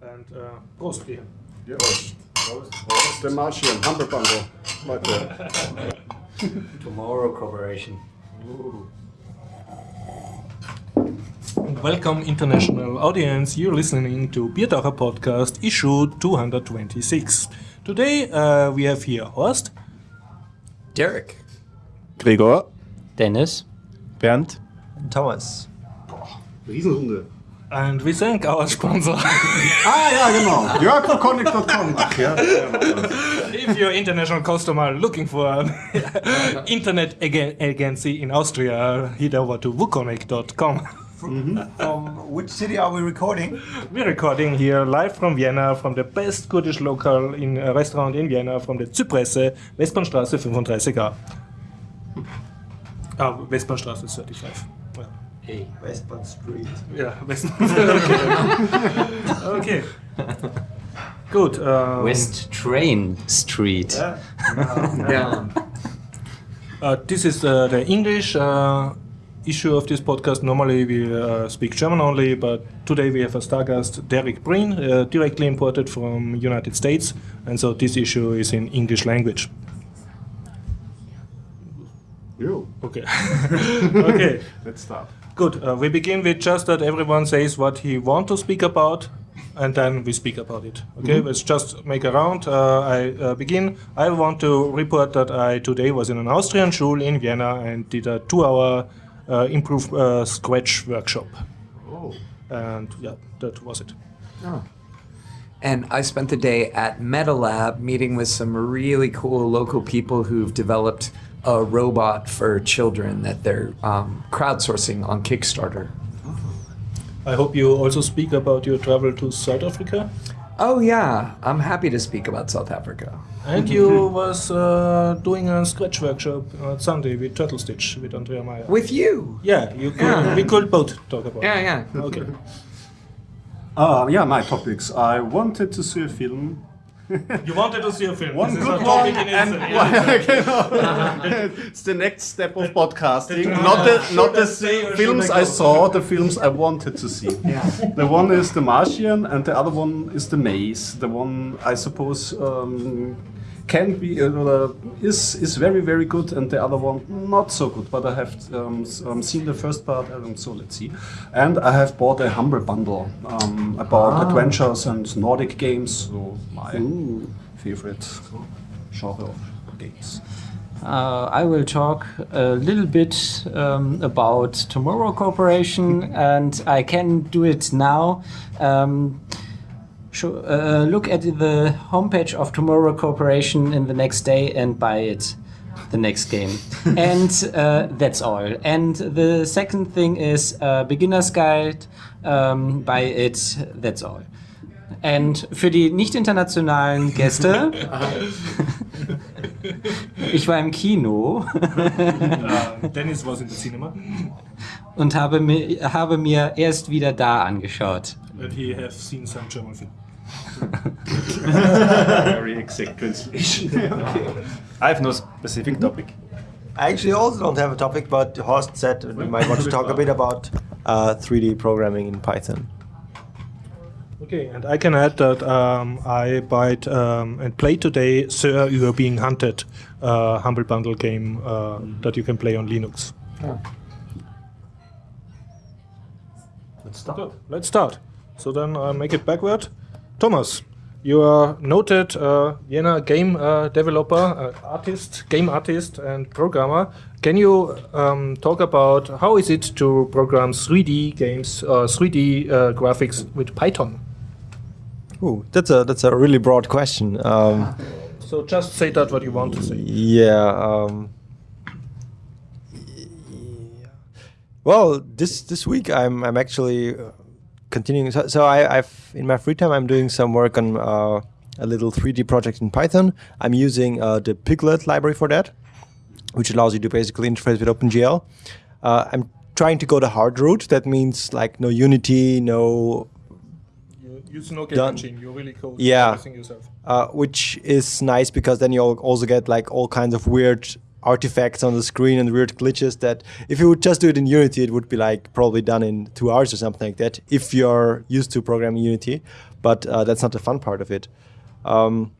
And uh, Prost, Ian. Ja. Prost. Der Martian, Humble Bundle. Leute. Tomorrow Corporation. Welcome, international audience. You're listening to Biertaucher Podcast, issue 226. Today uh, we have here Horst, Derek. Gregor. Dennis. Bernd. and Thomas. Riesenrunde. And we thank our sponsor. Ah ja, genau. JörgConnect.com. Ach ja. if you're international customer looking for an internet ag- agency in Austria, head over to wukonnect.com. From which city are we recording? We're recording here live from Vienna, from the best Kurdish local in a restaurant in Vienna, from the Zypresse, Westbahnstraße 35a. Ah, Westbahnstraße 35. Yeah. Hey. Westbound Street. Yeah, West. okay. okay. Good. Um, West Train Street. Yeah. Yeah. Uh, this is uh, the English uh, issue of this podcast. Normally we uh, speak German only, but today we have a star guest, Derek Breen, uh, directly imported from United States, and so this issue is in English language. Jo, Okay. okay. let's start. Good. Uh, we begin with just that everyone says what he want to speak about, and then we speak about it. Okay. Let's just make a round. Uh, I uh, begin. I want to report that I today was in an Austrian school in Vienna and did a two-hour uh, improve uh, Scratch workshop. Oh. And yeah, that was it. And I spent the day at MetaLab meeting with some really cool local people who've developed a robot for children that they're um, crowdsourcing on Kickstarter. I hope you also speak about your travel to South Africa. Oh yeah, I'm happy to speak about South Africa. And you was uh, doing a Scratch workshop on Sunday with Turtle Stitch with Andrea Mayr. With you. yeah, you could, Yeah. we could both talk about Yeah, it. yeah. Okay. Uh, yeah, my topics. I wanted to see a film. You wanted to see a film. One this good is a topic one in and itself. Yeah. Genau. it's the next step of podcasting. Not the not the say or should films I I saw, the films I wanted to see. Yeah. The one is The Martian, and the other one is The Maze. The one I suppose um, can be uh, is is very very good, and the other one not so good. But I have um, um, seen the first part, um, so let's see. And I have bought a humble bundle um, about adventures and Nordic games. So my favorite genre of games. Uh, I will talk a little bit um, about Tomorrow Corporation, and I can do it now. Um, uh, look at the homepage of Tomorrow Corporation in the next day and buy it the next game. and uh, that's all. And the second thing is uh, Beginner's Guide. Um, buy it, that's all. Und für die nicht internationalen Gäste, ich war im Kino Uh, Dennis was in the cinema, und habe mir, habe mir erst wieder da angeschaut. and he have seen some German film. Very exact translation. I have no specific topic. I actually also don't have a topic, but Horst said we might want to talk a bit about uh, 3D programming in Python. Okay, and I can add that um, I bought um, and played today Sir You Are Being Hunted, uh, Humble Bundle game uh, that you can play on Linux. Let's start. Good. Let's start. So then I make it backward. Thomas, you are noted uh, Vienna game uh, developer, uh, artist, game artist, and programmer. Can you um, talk about how is it to program 3D games, uh, 3D uh, graphics with Python? Ooh, that's a that's a really broad question. Um, So just say that what you want to say. yeah. Um, well, this this week I'm I'm actually uh, continuing. So, so I, I've in my free time I'm doing some work on uh, a little 3D project in Python. I'm using uh, the pyglet library for that, which allows you to basically interface with OpenGL. Uh, I'm trying to go the hard route. That means like no Unity, no You use no game engine. You really code Yeah. everything yourself. uh, which is nice because then you also get like all kinds of weird artifacts on the screen and weird glitches that if you would just do it in Unity, it would be like probably done in two hours or something like that if you're used to programming Unity. But uh, that's not the fun part of it. Um,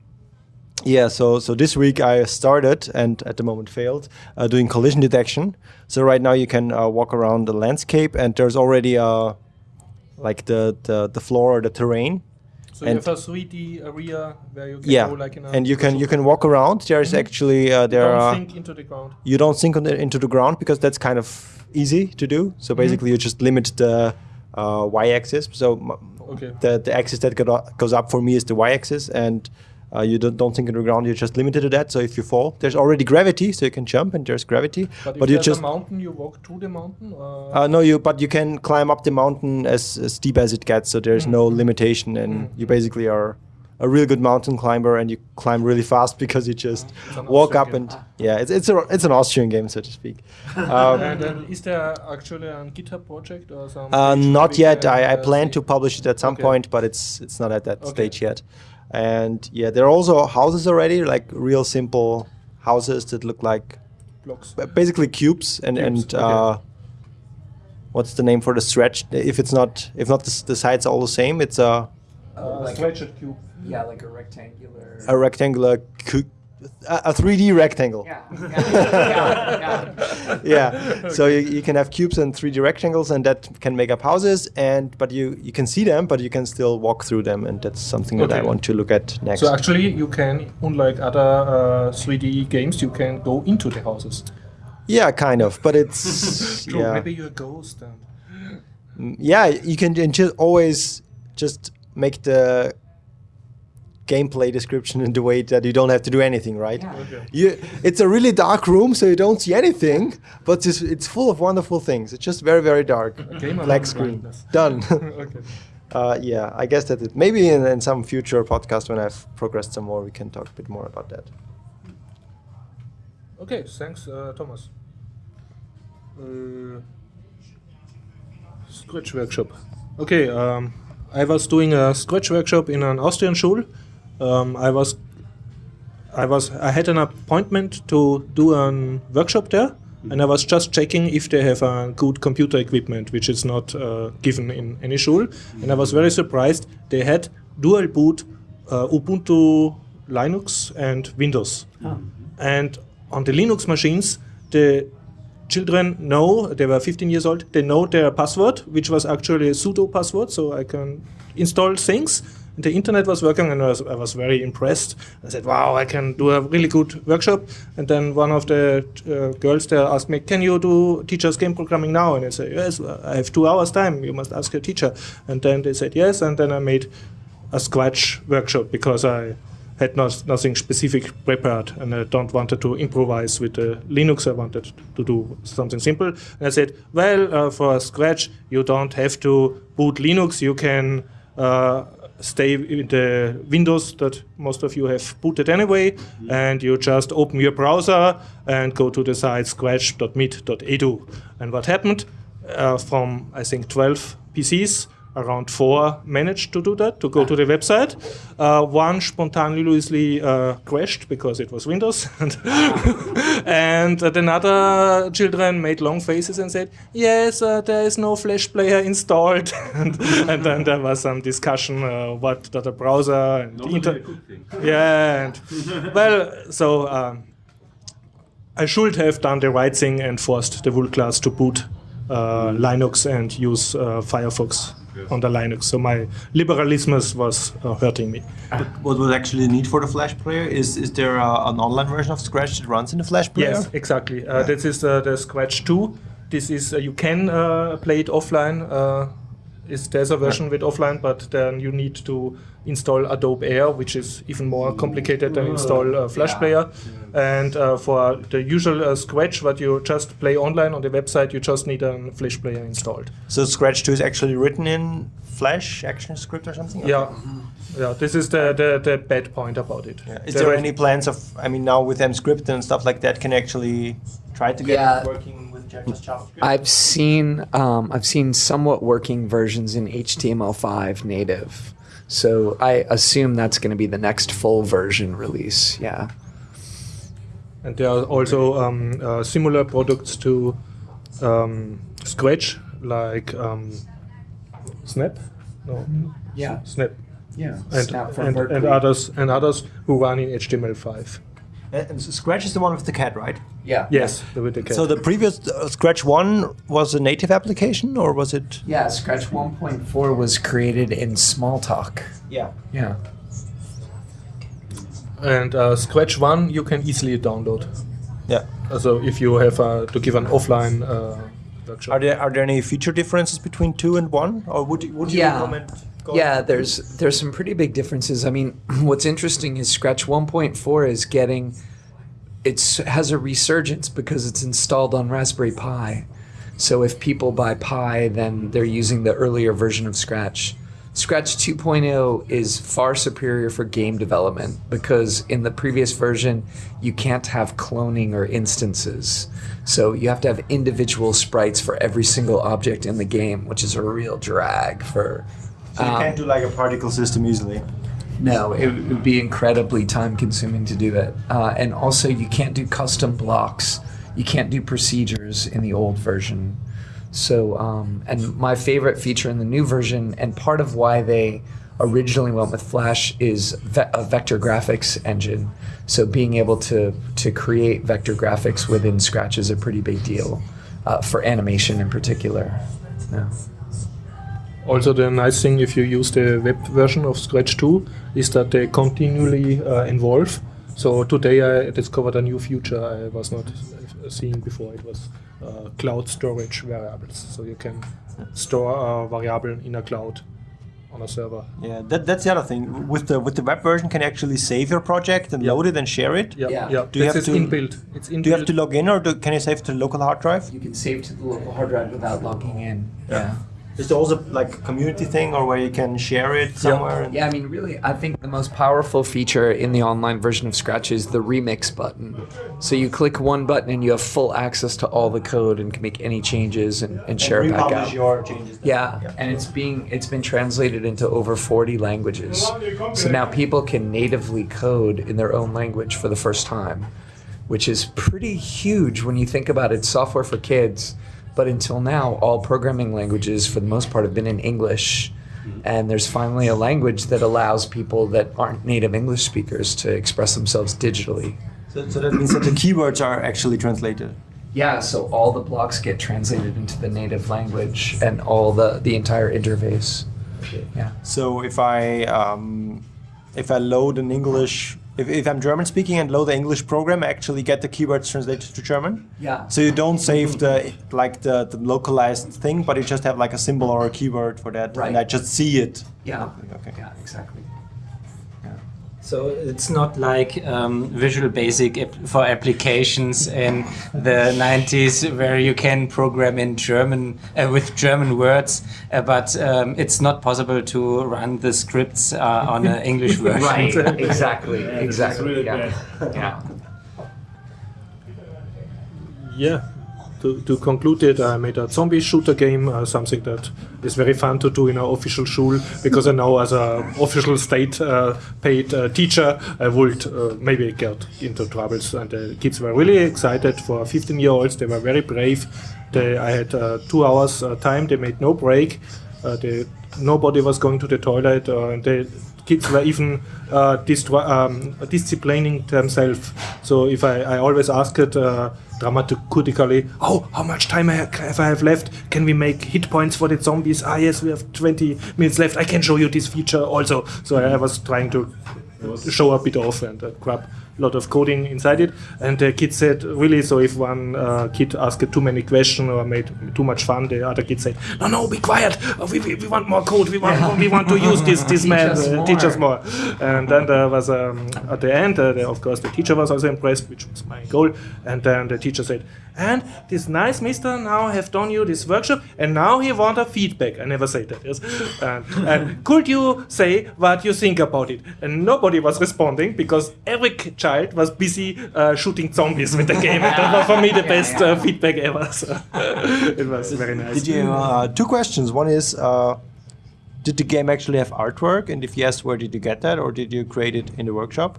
yeah, so so this week I started and at the moment failed uh, doing collision detection. So right now you can uh, walk around the landscape and there's already uh, like the, the the floor or the terrain. So And- you have a 3D area where you can Yeah, go like in a and you can you can walk around. There's actually uh, there don't are sink into the ground. you don't sink on the, into the ground because that's kind of easy to do. So basically, you just limit the uh, y-axis. So Okay. the the axis that go- goes up for me is the y-axis, and uh, you don't, don't sink into the ground. You're just limited to that. So if you fall, there's already gravity, so you can jump, and there's gravity. But, if But you just a mountain, you walk to the mountain. Uh, no, you but you can climb up the mountain as, as steep as it gets. So there's no limitation, and you basically are a real good mountain climber, and you climb really fast because you just an walk Austrian up game. and yeah, it's it's a it's an Austrian game, so to speak. Um, and then is there actually a GitHub project or some? Uh, not yet. I, I uh, plan to publish it at some Okay. point, but it's it's not at that Okay. stage yet. And yeah, there are also houses already, like real simple houses that look like blocks. basically cubes. And Cubes, and okay. uh, what's the name for the stretch? If it's not, if not the, the sides are all the same, it's a Uh, like- stretched cube. Yeah, like a rectangular. a rectangular, cu- a, a 3D rectangle. yeah, yeah, yeah, yeah. So you, you can have cubes and 3D rectangles, and that can make up houses. And but you you can see them, but you can still walk through them, and that's something that I want to look at next. So actually, you can, unlike other uh, 3D games, you can go into the houses. yeah, kind of, but it's True. yeah, Maybe you're a ghost. And Mm, yeah. You can and just always just make the gameplay description in the way that you don't have to do anything, right? Yeah. Okay. You, it's a really dark room, so you don't see anything, but it's, it's full of wonderful things. It's just very, very dark. game Black screen. blindness. Done. okay. uh, yeah, I guess that it. Maybe in, in some future podcast when I've progressed some more, we can talk a bit more about that. Okay, thanks, uh, Thomas. Uh, Scratch workshop. Okay, um, I was doing a Scratch workshop in an Austrian school. Um, I was, I was, I had an appointment to do a workshop there, and I was just checking if they have a good computer equipment, which is not uh, given in any school. And I was very surprised. They had dual boot uh, Ubuntu, Linux, and Windows. And on the Linux machines, the children know, they were 15 years old, they know their password, which was actually a sudo password, so I can install things. The internet was working, and I was, I was very impressed. I said, wow, I can do a really good workshop. And then one of the uh, girls there asked me, can you do teacher's game programming now? And I said, yes, I have two hours time, you must ask your teacher. And then they said yes, and then I made a Scratch workshop because I had not, nothing specific prepared and I don't wanted to improvise with the Linux. I wanted to do something simple. And I said, well, uh, for Scratch, you don't have to boot Linux. You can uh, stay in the Windows that most of you have booted anyway, and you just open your browser and go to the site scratch.mit.edu. And what happened? Uh, from I think 12 PCs, around four managed to do that, to go to the website. Uh, one spontaneously uh, crashed because it was Windows. and and uh, then other children made long faces and said, yes, uh, there is no Flash player installed. and, and then there was some discussion, uh, what the browser and the inter- yeah, and well, so um, I should have done the right thing and forced the Wool class to boot uh, Linux and use uh, Firefox on the Linux. So my liberalism was uh, hurting me. What was actually the need for the Flash player? Is is there uh, an online version of Scratch that runs in the Flash player? Yes, exactly. Uh, This is uh, the Scratch 2. This is uh, you can uh, play it offline. Uh, is there's a version with offline, but then you need to install Adobe Air, which is even more complicated than install uh, Flash Yeah. Player. And uh, for the usual uh, Scratch, what you just play online on the website, you just need a Flash Player installed. So Scratch 2 is actually written in Flash Action Script or something? Yeah, yeah. This is the, the, the bad point about it. Yeah. Is There there any plans of, I mean, now with MScript and stuff like that, can actually try to get Yeah. it working with just JavaScript? I've seen um, I've seen somewhat working versions in HTML5 native, so I assume that's going to be the next full version release. Yeah. And there are also um, uh, similar products to um, Scratch, like um, Snap. No, Yeah. Snap. Yeah. And, Snap from and, and others and others who run in HTML5. And and Scratch is the one with the cat, right? Yeah. Yes, the with the. So the previous uh, Scratch one was a native application, or was it? Yeah, Scratch 1.4 was created in Smalltalk. Yeah. Yeah. and uh, Scratch One you can easily download. Yeah. So if you have uh, to give an offline uh, workshop. Are there are there any feature differences between two and one, or would you, would you Yeah. recommend? Yeah, there's there's some pretty big differences. I mean, what's interesting is Scratch 1.4 is getting it's has a resurgence because it's installed on Raspberry Pi. So if people buy Pi, then they're using the earlier version of Scratch. Scratch 2.0 is far superior for game development because in the previous version you can't have cloning or instances. So you have to have individual sprites for every single object in the game, which is a real drag for So you um, can't do like a particle system easily. No, it would be incredibly time consuming to do that. Uh, and also, you can't do custom blocks. You can't do procedures in the old version. So, um, and my favorite feature in the new version, and part of why they originally went with Flash, is ve- a vector graphics engine. So, being able to, to create vector graphics within Scratch is a pretty big deal uh, for animation in particular. Yeah. Also, the nice thing if you use the web version of Scratch 2 is that they continually uh, evolve. So today I discovered a new feature I was not uh, seeing before. It was uh, cloud storage variables. So you can store a variable in a cloud on a server. Yeah, that, that's the other thing. With the with the web version, can you actually save your project and Yeah. load it and share it? Yeah, Yeah. yeah. Do you This have is to- inbuilt. It's inbuilt. Do you have to log in, or do, can you save to the local hard drive? You can save to the local hard drive without logging in. yeah. Is there also like a community thing, or where you can share it somewhere? and- Yeah, I mean, really, I think the most powerful feature in the online version of Scratch is the remix button. So you click one button and you have full access to all the code and can make any changes and, and share it back out. your changes. Yeah, and it's being it's been translated into over 40 languages. So now people can natively code in their own language for the first time, which is pretty huge when you think about it. Software for kids, but until now, all programming languages for the most part have been in English. And there's finally a language that allows people that aren't native English speakers to express themselves digitally. So, so that means that the keywords are actually translated. Yeah, so all the blocks get translated into the native language and all the, the entire interface. Yeah. So if I um, if I load an English, if, if I'm German speaking and load the English program, I actually get the keywords translated to German. Yeah. So you don't save the like the, the localized thing, but you just have like a symbol or a keyword for that, Right. and I just see it. Yeah. Okay. Yeah, exactly. So it's not like um, Visual Basic ap- for applications in the 90s where you can program in German uh, with German words, uh, but um, it's not possible to run the scripts uh, on an English version. Right. exactly. Yeah, exactly. really yeah. yeah. Yeah. To, to conclude it, I made a zombie shooter game, uh, something that is very fun to do in our official school because I know as a official state uh, paid uh, teacher, I would uh, maybe get into troubles. And the kids were really excited for 15 year olds. They were very brave. They, I had uh, two hours uh, time. They made no break. They, nobody was going to the toilet. And the kids were even um, disciplining themselves. So if I, I always asked it dramatically, oh, how much time I have, I have left? Can we make hit points for the zombies? Ah, yes, we have 20 minutes left. I can show you this feature also. So I was trying to show a bit off and uh, grab lot of coding inside it. And the kid said, really, so if one uh, kid asked too many questions or made too much fun, the other kid said, no, no, be quiet. Uh, we, we, we want more code. We want, we want to use this, this Teach man. us uh, teach us more. more. And then there was, um, at the end, uh, the, of course, the teacher was also impressed, which was my goal. And then the teacher said, and this nice mister now have done you this workshop, and now he want a feedback. I never say that, yes. And, and could you say what you think about it? And nobody was responding because every child was busy uh, shooting zombies with the game. And that was for me the best Uh, feedback ever. So it was very nice. Did you uh, two questions? One is, uh, did the game actually have artwork? And if yes, where did you get that, or did you create it in the workshop?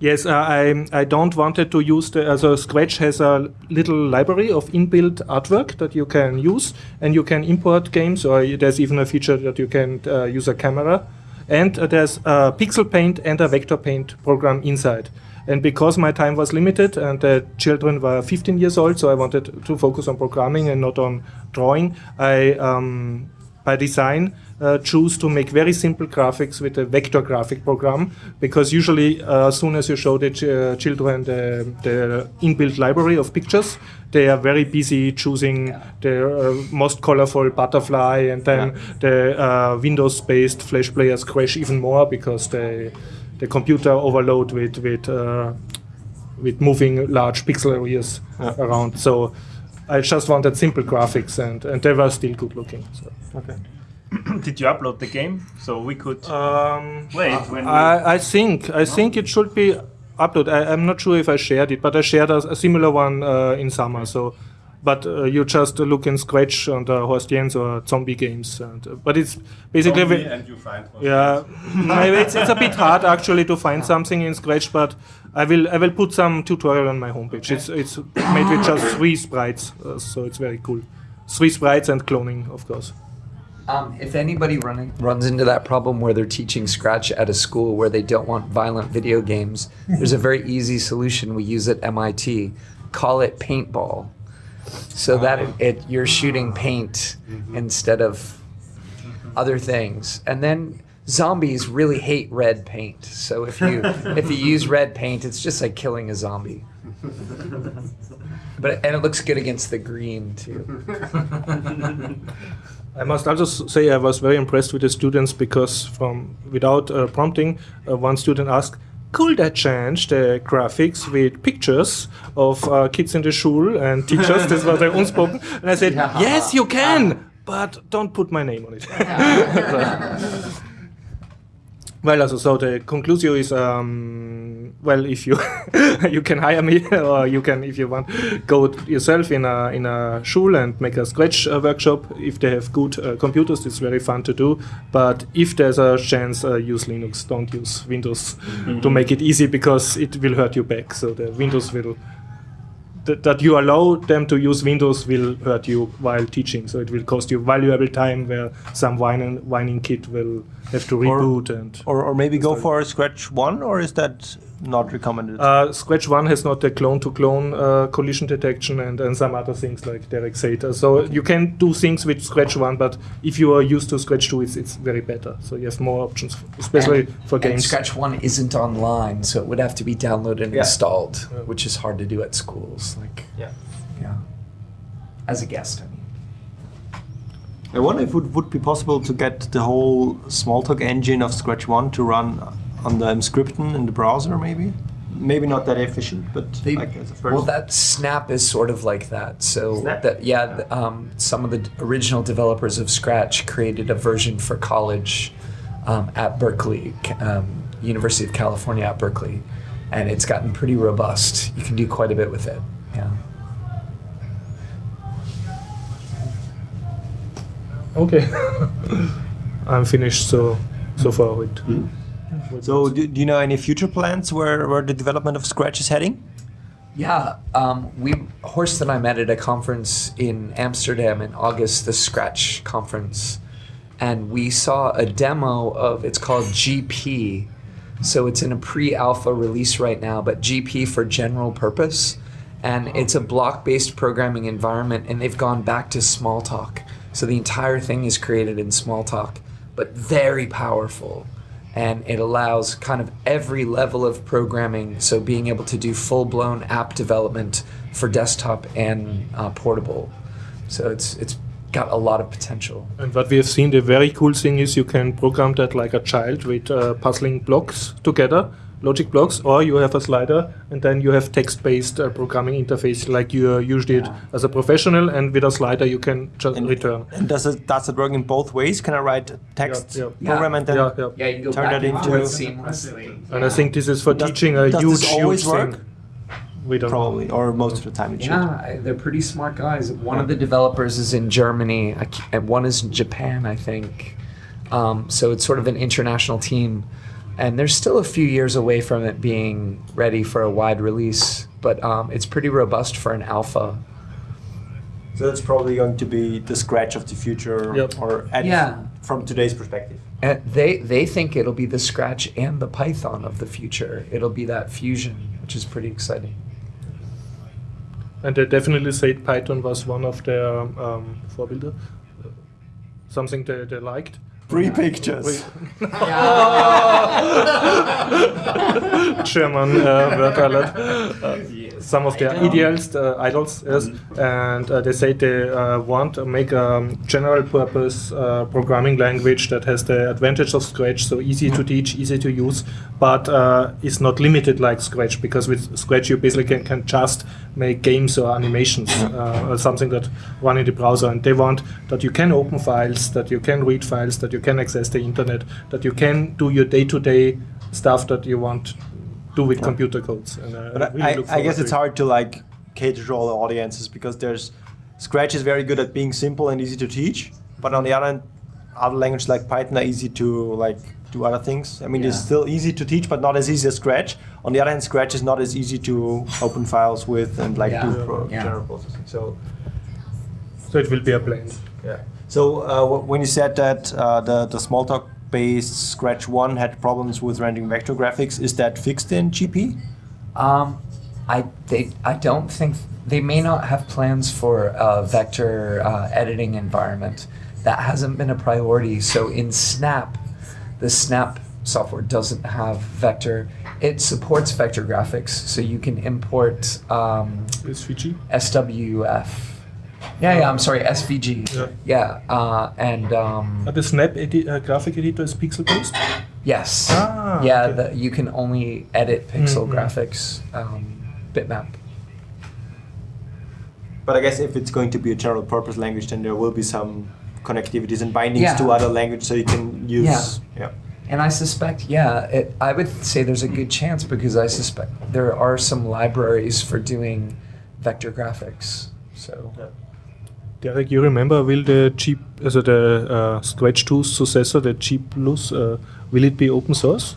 Yes, uh, I I don't wanted to use the. Uh, so Scratch has a little library of inbuilt artwork that you can use, and you can import games, or there's even a feature that you can uh, use a camera, and uh, there's a pixel paint and a vector paint program inside. And because my time was limited and the children were 15 years old, so I wanted to focus on programming and not on drawing, I um, by design uh, choose to make very simple graphics with a vector graphic program because usually uh, as soon as you show the ch uh, children the, the, inbuilt library of pictures they are very busy choosing yeah. the uh, most colorful butterfly and then yeah. the uh, windows based flash players crash even more because they, the computer overload with with uh, with moving large pixel areas yeah. around so I just wanted simple graphics and, and they were still good looking. So. Okay. Did you upload the game so we could um, play it when I, I think I no? think it should be uploaded. I, am not sure if I shared it, but I shared a, a similar one uh, in summer. So, but uh, you just look in Scratch on the Horst Jens or Zombie games, and, uh, but it's basically Zombie and you find yeah. maybe it's, it's a bit hard actually to find something in Scratch, but I will I will put some tutorial on my homepage. Okay. It's it's made with just three sprites, uh, so it's very cool. Three sprites and cloning, of course. Um, if anybody running runs into that problem where they're teaching Scratch at a school where they don't want violent video games, there's a very easy solution we use at MIT. Call it paintball, so that it, it you're shooting paint instead of other things, and then zombies really hate red paint. So if you if you use red paint, it's just like killing a zombie. But and it looks good against the green too. I must also say I was very impressed with the students because from without uh, prompting, uh, one student asked, "Could I change the graphics with pictures of uh, kids in the school and teachers?" this was unspoken, and I said, "Yes, you can." But don't put my name on it. Well, also, so the conclusion is, um, well, if you you can hire me, or you can, if you want, go yourself in a in a school and make a Scratch uh, workshop. If they have good uh, computers, it's very fun to do. But if there's a chance, uh, use Linux. Don't use Windows mm -hmm. to make it easy because it will hurt you back. So the Windows will th that you allow them to use Windows will hurt you while teaching. So it will cost you valuable time where some whining, whining kid will have to reboot or, and or, or maybe go for Scratch One, or is that not recommended? Uh, Scratch One has not the clone-to-clone uh, collision detection and, and some other things like Derek said. Uh, so you can do things with Scratch One, but if you are used to Scratch Two, it's, it's very better. So you have more options, especially and, for games. Scratch One isn't online, so it would have to be downloaded and yeah. installed, yeah. which is hard to do at schools. Like, yeah, yeah. As a guest, I mean. I wonder if it would be possible to get the whole Smalltalk engine of Scratch One to run on the Emscripten in the browser, maybe. Maybe not that efficient, but they, like as a first. Well, that Snap is sort of like that. So that yeah, um, some of the original developers of Scratch created a version for college um, at Berkeley, um, University of California at Berkeley, and it's gotten pretty robust. You can do quite a bit with it. Yeah. Okay. I'm finished so so far with. Mm. So, do, do, you know any future plans where, where the development of Scratch is heading? Yeah, um, we Horst and I met at a conference in Amsterdam in August, the Scratch conference, and we saw a demo of it's called GP. So it's in a pre-alpha release right now, but GP for general purpose, and it's a block-based programming environment, and they've gone back to Smalltalk. So the entire thing is created in Smalltalk, but very powerful and it allows kind of every level of programming. So being able to do full-blown app development for desktop and uh, portable. So it's it's got a lot of potential. And what we have seen, the very cool thing is you can program that like a child with uh, puzzling blocks together logic blocks, or you have a slider and then you have text-based uh, programming interface like you uh, usually yeah. as a professional, and with a slider you can just and, return. And does it does it work in both ways? Can I write text yeah, yeah. program and then yeah, you can turn that into seamlessly? And I think this is for does, teaching a huge, huge work? thing. We don't Probably, know. or most of the time it yeah, should. they're pretty smart guys. One of the developers is in Germany, and one is in Japan, I think. Um, so it's sort of an international team and they're still a few years away from it being ready for a wide release, but um, it's pretty robust for an alpha. So that's probably going to be the scratch of the future, Yep. or at Yeah. from today's perspective. And they they think it'll be the Scratch and the Python of the future. It'll be that fusion, which is pretty exciting. And they definitely said Python was one of their um, Vorbilder, uh, something they, they liked. Three pictures. German uh, word alert. Uh, some of their ideals, uh, idols, yes, and uh, they say they uh, want to make a general purpose uh, programming language that has the advantage of Scratch, so easy to teach, easy to use, but uh, is not limited like Scratch because with Scratch you basically can, can just make games or animations uh, or something that run in the browser, and they want that you can open files, that you can read files, that you can access the internet, that you can do your day-to-day stuff that you want to do with computer codes. And, uh, But really I, I, guess it's it. hard to like cater to all the audiences because there's Scratch is very good at being simple and easy to teach, but on the other hand, other languages like Python are easy to like do other things. I mean, it's still easy to teach, but not as easy as Scratch. On the other hand, Scratch is not as easy to open files with and like Yeah. do pro- Yeah. general processing. So So it will be a blend. yeah. So uh, when you said that uh, the the Smalltalk-based Scratch One had problems with rendering vector graphics, is that fixed in GP? Um, I they I don't think they may not have plans for a vector uh, editing environment. That hasn't been a priority. So in Snap, the Snap software doesn't have vector. It supports vector graphics, so you can import um, Is Fiji? SWF. Yeah, yeah. I'm sorry, SVG. Yeah. Yeah, uh, and um, Uh, the Snap edi- uh, graphic editor is pixel based. yes, Ah, yeah. okay. The, you can only edit pixel Mhm. graphics um, bitmap. But I guess if it's going to be a general purpose language, then there will be some connectivities and bindings Yeah. to other language, so you can use. Yeah. yeah. And I suspect, yeah, it, I would say there's a good chance because I suspect there are some libraries for doing vector graphics. So Derek, you remember will the G, also the uh, Scratch 2 successor, the G Plus, uh, will it be open source?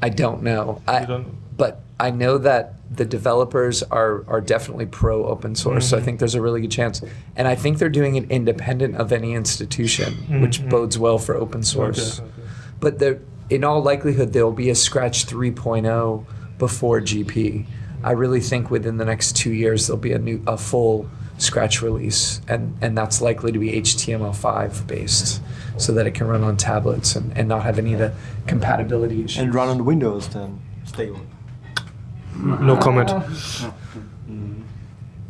I don't know. I, don't- but I know that the developers are are definitely pro open source. So I think there's a really good chance, and I think they're doing it independent of any institution, which Mhm. bodes well for open source. Okay, okay. But there, in all likelihood, there will be a Scratch 3.0 before GP. I really think within the next two years there'll be a new, a full Scratch release, and and that's likely to be HTML5 based, so that it can run on tablets and, and not have any of the compatibility issues. And run on Windows then stable. No comment.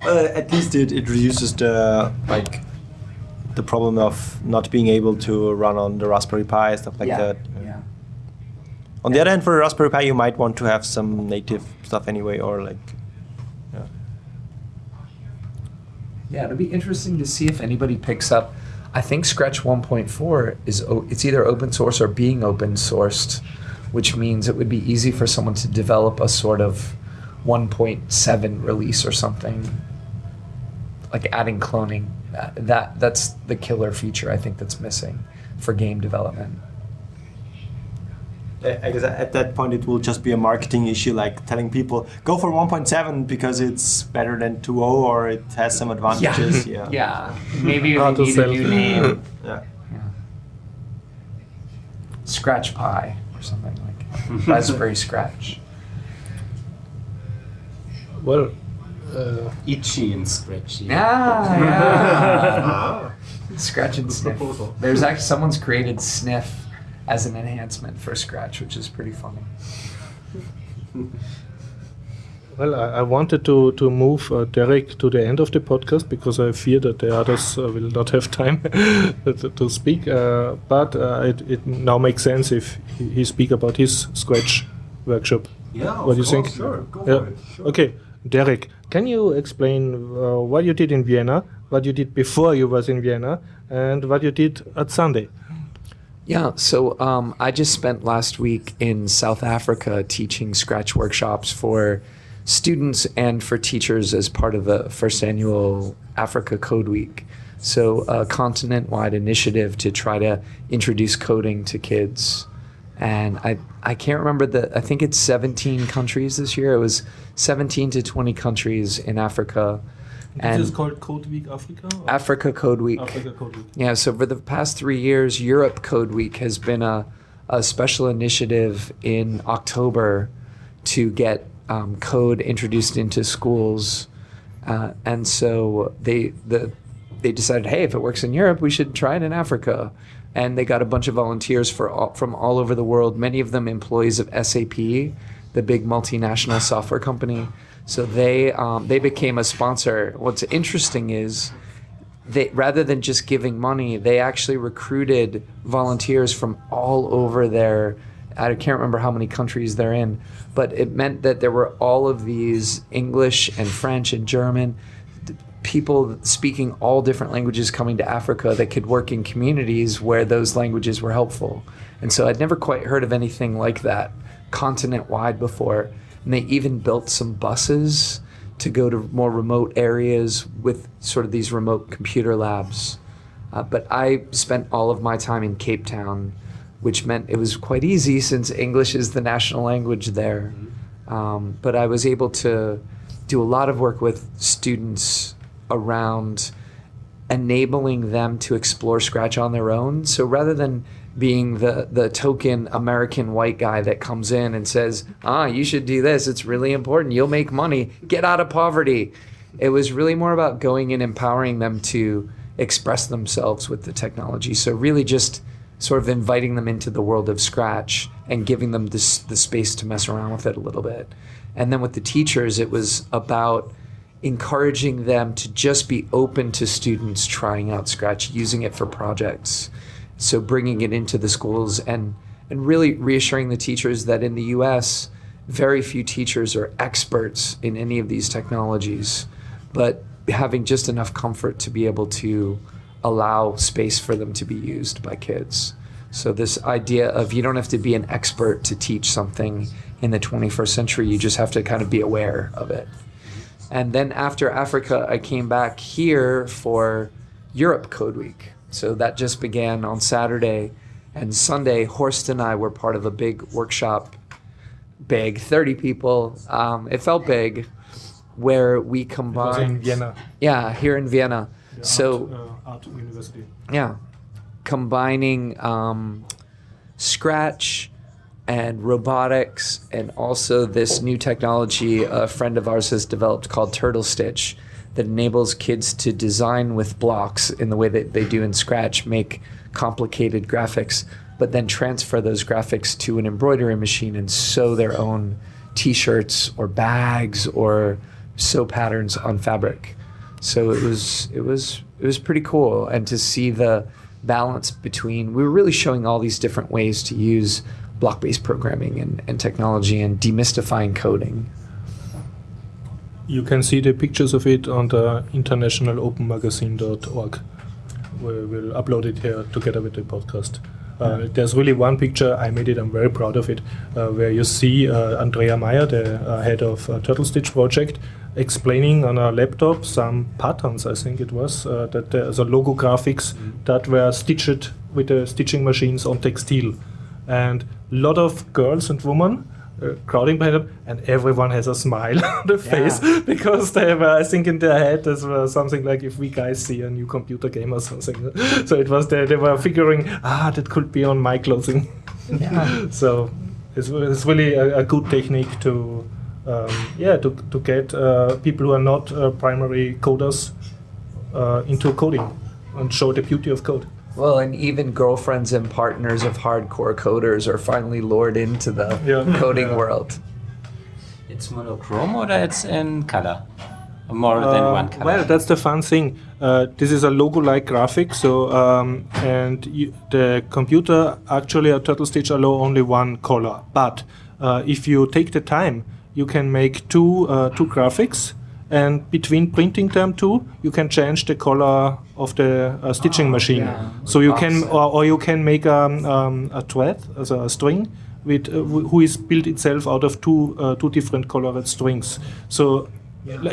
Uh, at least it, it reduces the like the problem of not being able to run on the Raspberry Pi stuff like yeah, that. yeah. On the other hand, for a Raspberry Pi, you might want to have some native stuff anyway, or like. Yeah. Yeah, it'll be interesting to see if anybody picks up. I think Scratch 1.4 is it's either open source or being open sourced, which means it would be easy for someone to develop a sort of 1.7 release or something, like adding cloning. That, that that's the killer feature I think that's missing for game development. I I guess at that point it will just be a marketing issue, like telling people go for 1.7 because it's better than 2.0 or it has some advantages. Yeah. Yeah, maybe we Hard to need a new name. Yeah. Yeah. Scratch Pie or something like Raspberry Scratch. Well, uh, Itchy and scratchy. Yeah, yeah. Scratch and sniff. There's actually someone's created sniff as an enhancement for Scratch, which is pretty funny. well, I, I wanted to to move uh, Derek to the end of the podcast because I fear that the others uh, will not have time to, to speak. Uh, but uh, it, it now makes sense if he, he speak about his Scratch workshop. Yeah, What do you think? Sure, go Yeah. for it. Sure. Okay, Derek, can you explain uh, what you did in Vienna, what you did before you was in Vienna, and what you did at Sunday? Yeah, so um, I just spent last week in South Africa teaching Scratch workshops for students and for teachers as part of the first annual Africa Code Week. So, a continent wide initiative to try to introduce coding to kids and I I can't remember the I think it's 17 countries this year. It was 17 to 20 countries in Africa. This is called Code Week Africa? or- Africa Code Week. Africa Code Week. Yeah, so for the past three years, Europe Code Week has been a, a special initiative in October to get um, code introduced into schools. Uh, and so they the they decided, hey, if it works in Europe, we should try it in Africa. And they got a bunch of volunteers for all, from all over the world. Many of them employees of SAP, the big multinational software company. So they um, they became a sponsor. What's interesting is they rather than just giving money, they actually recruited volunteers from all over their I can't remember how many countries they're in, but it meant that there were all of these English and French and German people speaking all different languages coming to Africa that could work in communities where those languages were helpful. And so I'd never quite heard of anything like that continent wide before. And they even built some buses to go to more remote areas with sort of these remote computer labs. Uh, but I spent all of my time in Cape Town, which meant it was quite easy since English is the national language there. Um, but I was able to do a lot of work with students around enabling them to explore Scratch on their own. So rather than being the, the token American white guy that comes in and says, ah, you should do this, it's really important, you'll make money, get out of poverty. It was really more about going and empowering them to express themselves with the technology. So really just sort of inviting them into the world of Scratch and giving them this, the space to mess around with it a little bit. And then with the teachers, it was about encouraging them to just be open to students trying out Scratch, using it for projects. So bringing it into the schools and and really reassuring the teachers that in the U.S. very few teachers are experts in any of these technologies, but having just enough comfort to be able to allow space for them to be used by kids. So this idea of you don't have to be an expert to teach something in the 21st century, you just have to kind of be aware of it. And then after Africa, I came back here for Europe Code Week. So that just began on Saturday. And Sunday, Horst and I were part of a big workshop, big, 30 people. Um, it felt big, where we It was in combined. Vienna. Yeah, here in Vienna. So, art, uh, art university. yeah, combining um, Scratch and robotics, and also this new technology a friend of ours has developed called Turtle Stitch that enables kids to design with blocks in the way that they do in Scratch, make complicated graphics, but then transfer those graphics to an embroidery machine and sew their own T-shirts or bags or sew patterns on fabric. So it was it was it was pretty cool, and to see the balance between we were really showing all these different ways to use block-based programming and, and technology and demystifying coding. You can see the pictures of it on the internationalopenmagazine.org. We will upload it here together with the podcast. Uh, there's really one picture, I made it, I'm very proud of it, uh, where you see uh, Andrea Mayr, the uh, head of uh, Turtle Stitch project, explaining on a laptop some patterns, I think it was, uh, that there's a logo graphics that were stitched with the stitching machines on textile. And a lot of girls and women uh, crowding them, and everyone has a smile on the face because they were, I think, in their head this was something like if we guys see a new computer game or something. So it was they, they were figuring, ah, that could be on my clothing. Yeah. so it's, it's really a, a good technique to, um, yeah, to, to get uh, people who are not uh, primary coders uh, into coding and show the beauty of code. Well, and even girlfriends and partners of hardcore coders are finally lured into the Yeah. coding Yeah. world. It's monochrome or it's in color? More than Uh, one color. Well, that's the fun thing. Uh, this is a logo-like graphic, so um, and you, the computer actually a Turtle Stitch allow only one color. But uh, if you take the time, you can make two uh, two graphics, and between printing them two, you can change the color of the uh, stitching machine. So you can or, or you can make um, um, a thread, as a string, with uh, who is built itself out of two uh, two different colored strings. So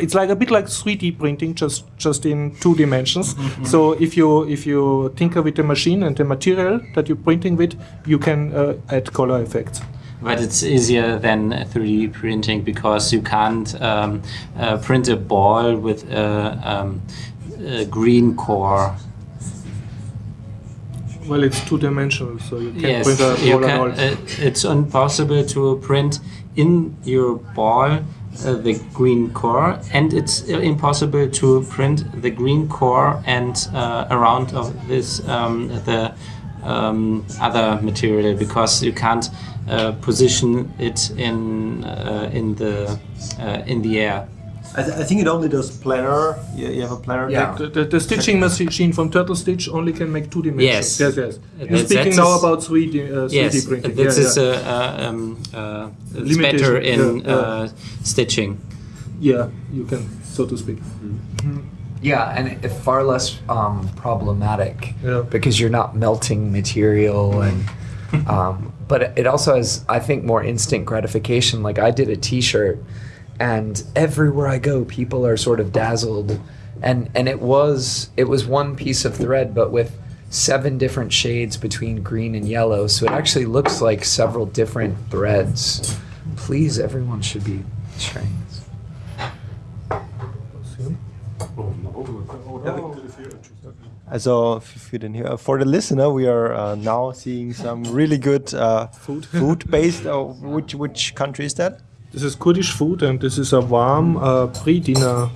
It's like a bit like 3D printing, just just in two dimensions. so if you if you tinker with the machine and the material that you're printing with, you can uh, add color effects. But it's easier than 3D printing because you can't um, uh, print a ball with a, um, a green core. Well, it's two dimensional, so you can Yes, print a ball can, uh, it's impossible to print in your ball uh, the green core, and it's uh, impossible to print the green core and uh, around of this um, the um, other material because you can't uh, position it in uh, in the uh, in the air. I, th- I think it only does planar. You, you have a planar Yeah. deck. The, the, the stitching machine from Turtle Stitch only can make two dimensions. Yes. yes, yes. You're That's- speaking now about 3D, uh, 3D Yes, printing. this yeah, is yeah. uh, uh, um, uh, it's better in yeah, yeah. Uh, stitching. yeah, you can, so to speak. Yeah, and it, far less um, problematic Yeah. because you're not melting material and. Um, but it- it also has, I think, more instant gratification. Like I did a T-shirt, and everywhere I go, people are sort of dazzled, and and it was it was one piece of thread, but with seven different shades between green and yellow, so it actually looks like several different threads. Please, everyone should be trying this. Also, if you didn't hear, for the listener, we are uh, now seeing some really good uh, food. Food based. Uh, which which country is that? This is Kurdish food and this is a warm uh, pre-dinner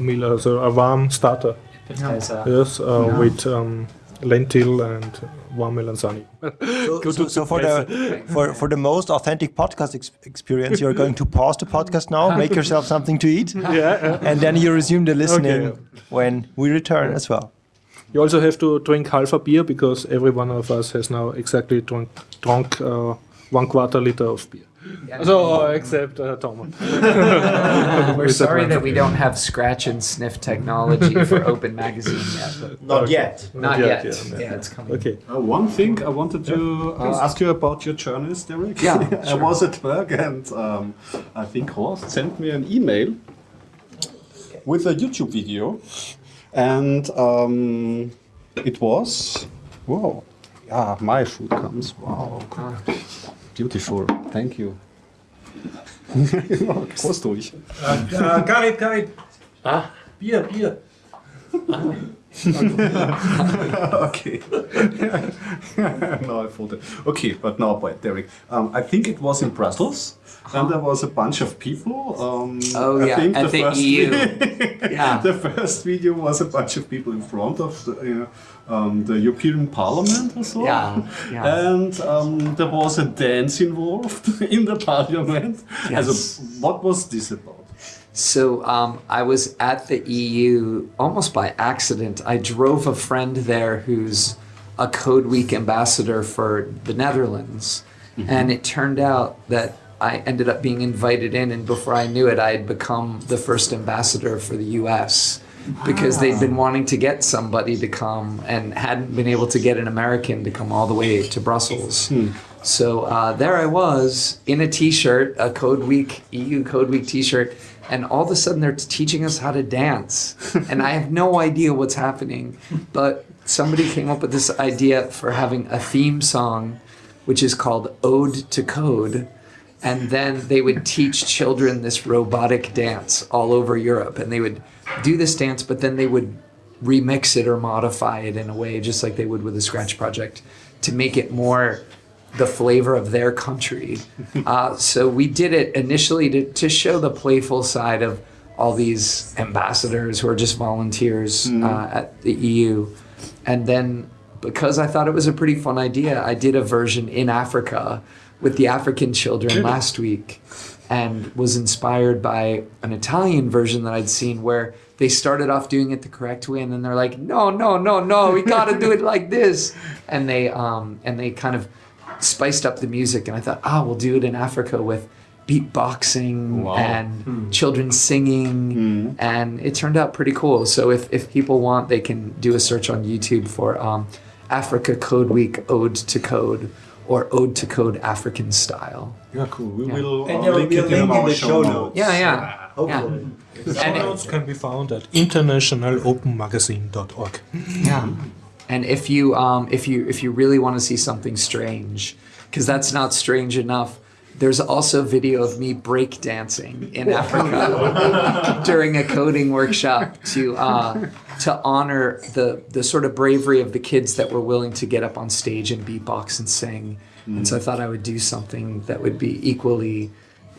meal, so a warm starter. As a- Yes, uh, with um, lentil and warm melanzani. So, so, so for the for, for the most authentic podcast ex- experience, you're going to pause the podcast now, make yourself something to eat, yeah. and then you resume the listening Okay. when we return as well. You also have to drink half a beer because every one of us has now exactly drunk, drunk uh, one quarter liter of beer. So, uh, except uh, Thomas. We're sorry that we don't have scratch and sniff technology for Open Magazine yet. But Not yet. not yet, yet. yeah. Yeah, it's coming. Okay. Uh, one thing I wanted to uh, ask you about your journeys, Derek. Yeah, I was at work and um, I think Horst sent me an email with a YouTube video, and um, it was wow, yeah, my food comes. Wow, beautiful. Thank you. Prost ruhig. Uh, Karit, Karit. Ah, Bier, Bier. okay. no, I thought it. Okay, but now, but Derek, um, I think it was in Brussels, and there was a bunch of people. Um, Oh, I yeah, think at the EU. Yeah. the first video was a bunch of people in front of the, you know, um, the European Parliament or so. Yeah, yeah. And um, there was a dance involved in the Parliament. Yes. Also, what was this about? So um, I was at the EU almost by accident. I drove a friend there who's a Code Week ambassador for the Netherlands. And it turned out that I ended up being invited in, and before I knew it, I had become the first ambassador for the US because they'd been wanting to get somebody to come and hadn't been able to get an American to come all the way to Brussels. So uh, there I was in a T-shirt, a Code Week EU Code Week T-shirt, and all of a sudden they're teaching us how to dance, and I have no idea what's happening. But somebody came up with this idea for having a theme song, which is called Ode to Code, and then they would teach children this robotic dance all over Europe, and they would do this dance, but then they would remix it or modify it in a way, just like they would with a Scratch project, to make it more the flavor of their country. Uh, so we did it initially to, to show the playful side of all these ambassadors who are just volunteers uh, at the EU. And then because I thought it was a pretty fun idea, I did a version in Africa with the African children last week and was inspired by an Italian version that I'd seen where they started off doing it the correct way and then they're like, no, no, no, no, we gotta do it like this. And they um and they kind of spiced up the music and I thought, ah, we'll do it in Africa with beatboxing and children singing. And it turned out pretty cool. So if, if people want they can do a search on YouTube for um, Africa Code Week Ode to Code or Ode to Code African Style. Yeah, cool. We Yeah. will And uh, there will link be a it link in our the show notes. Yeah, yeah. Hopefully. And it- Notes can be found at internationalopenmagazine.org. Yeah. And if you um, if you if you really want to see something strange, because that's not strange enough, there's also video of me break dancing in Africa during a coding workshop to uh, to honor the the sort of bravery of the kids that were willing to get up on stage and beatbox and sing. And so I thought I would do something that would be equally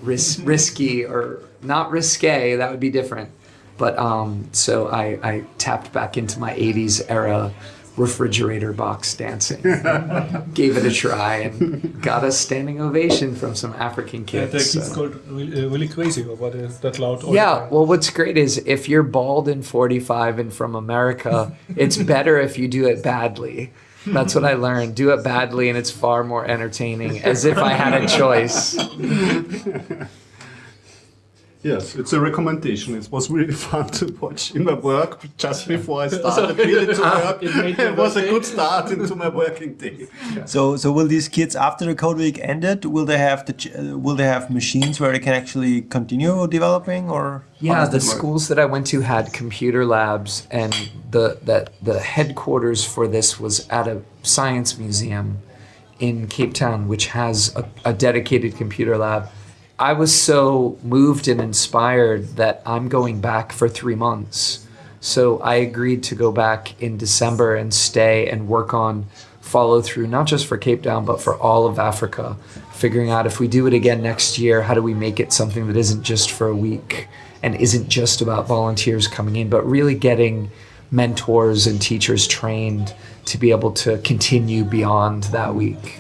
ris- risky or not risque. That would be different. But um, so I, I tapped back into my 80s era refrigerator box dancing. Gave it a try and got a standing ovation from some African Yeah, kids. the kids so- called really, uh, really crazy or what is that loud all the Yeah, well, what's great is if you're bald and 45 and from America, it's better if you do it badly. That's what I learned. Do it badly, and it's far more entertaining, as if I had a choice. Yes, it's a recommendation. It was really fun to watch in my work just before I started really to work. It It was a good start into my working day. So, so will these kids after the code week ended? Will they have the uh, will they have machines where they can actually continue developing, or Yeah, the work? schools that I went to had computer labs, and the that the headquarters for this was at a science museum in Cape Town, which has a, a dedicated computer lab. I was so moved and inspired that I'm going back for three months. So I agreed to go back in December and stay and work on follow through, not just for Cape Town, but for all of Africa. Figuring out if we do it again next year, how do we make it something that isn't just for a week and isn't just about volunteers coming in, but really getting mentors and teachers trained to be able to continue beyond that week.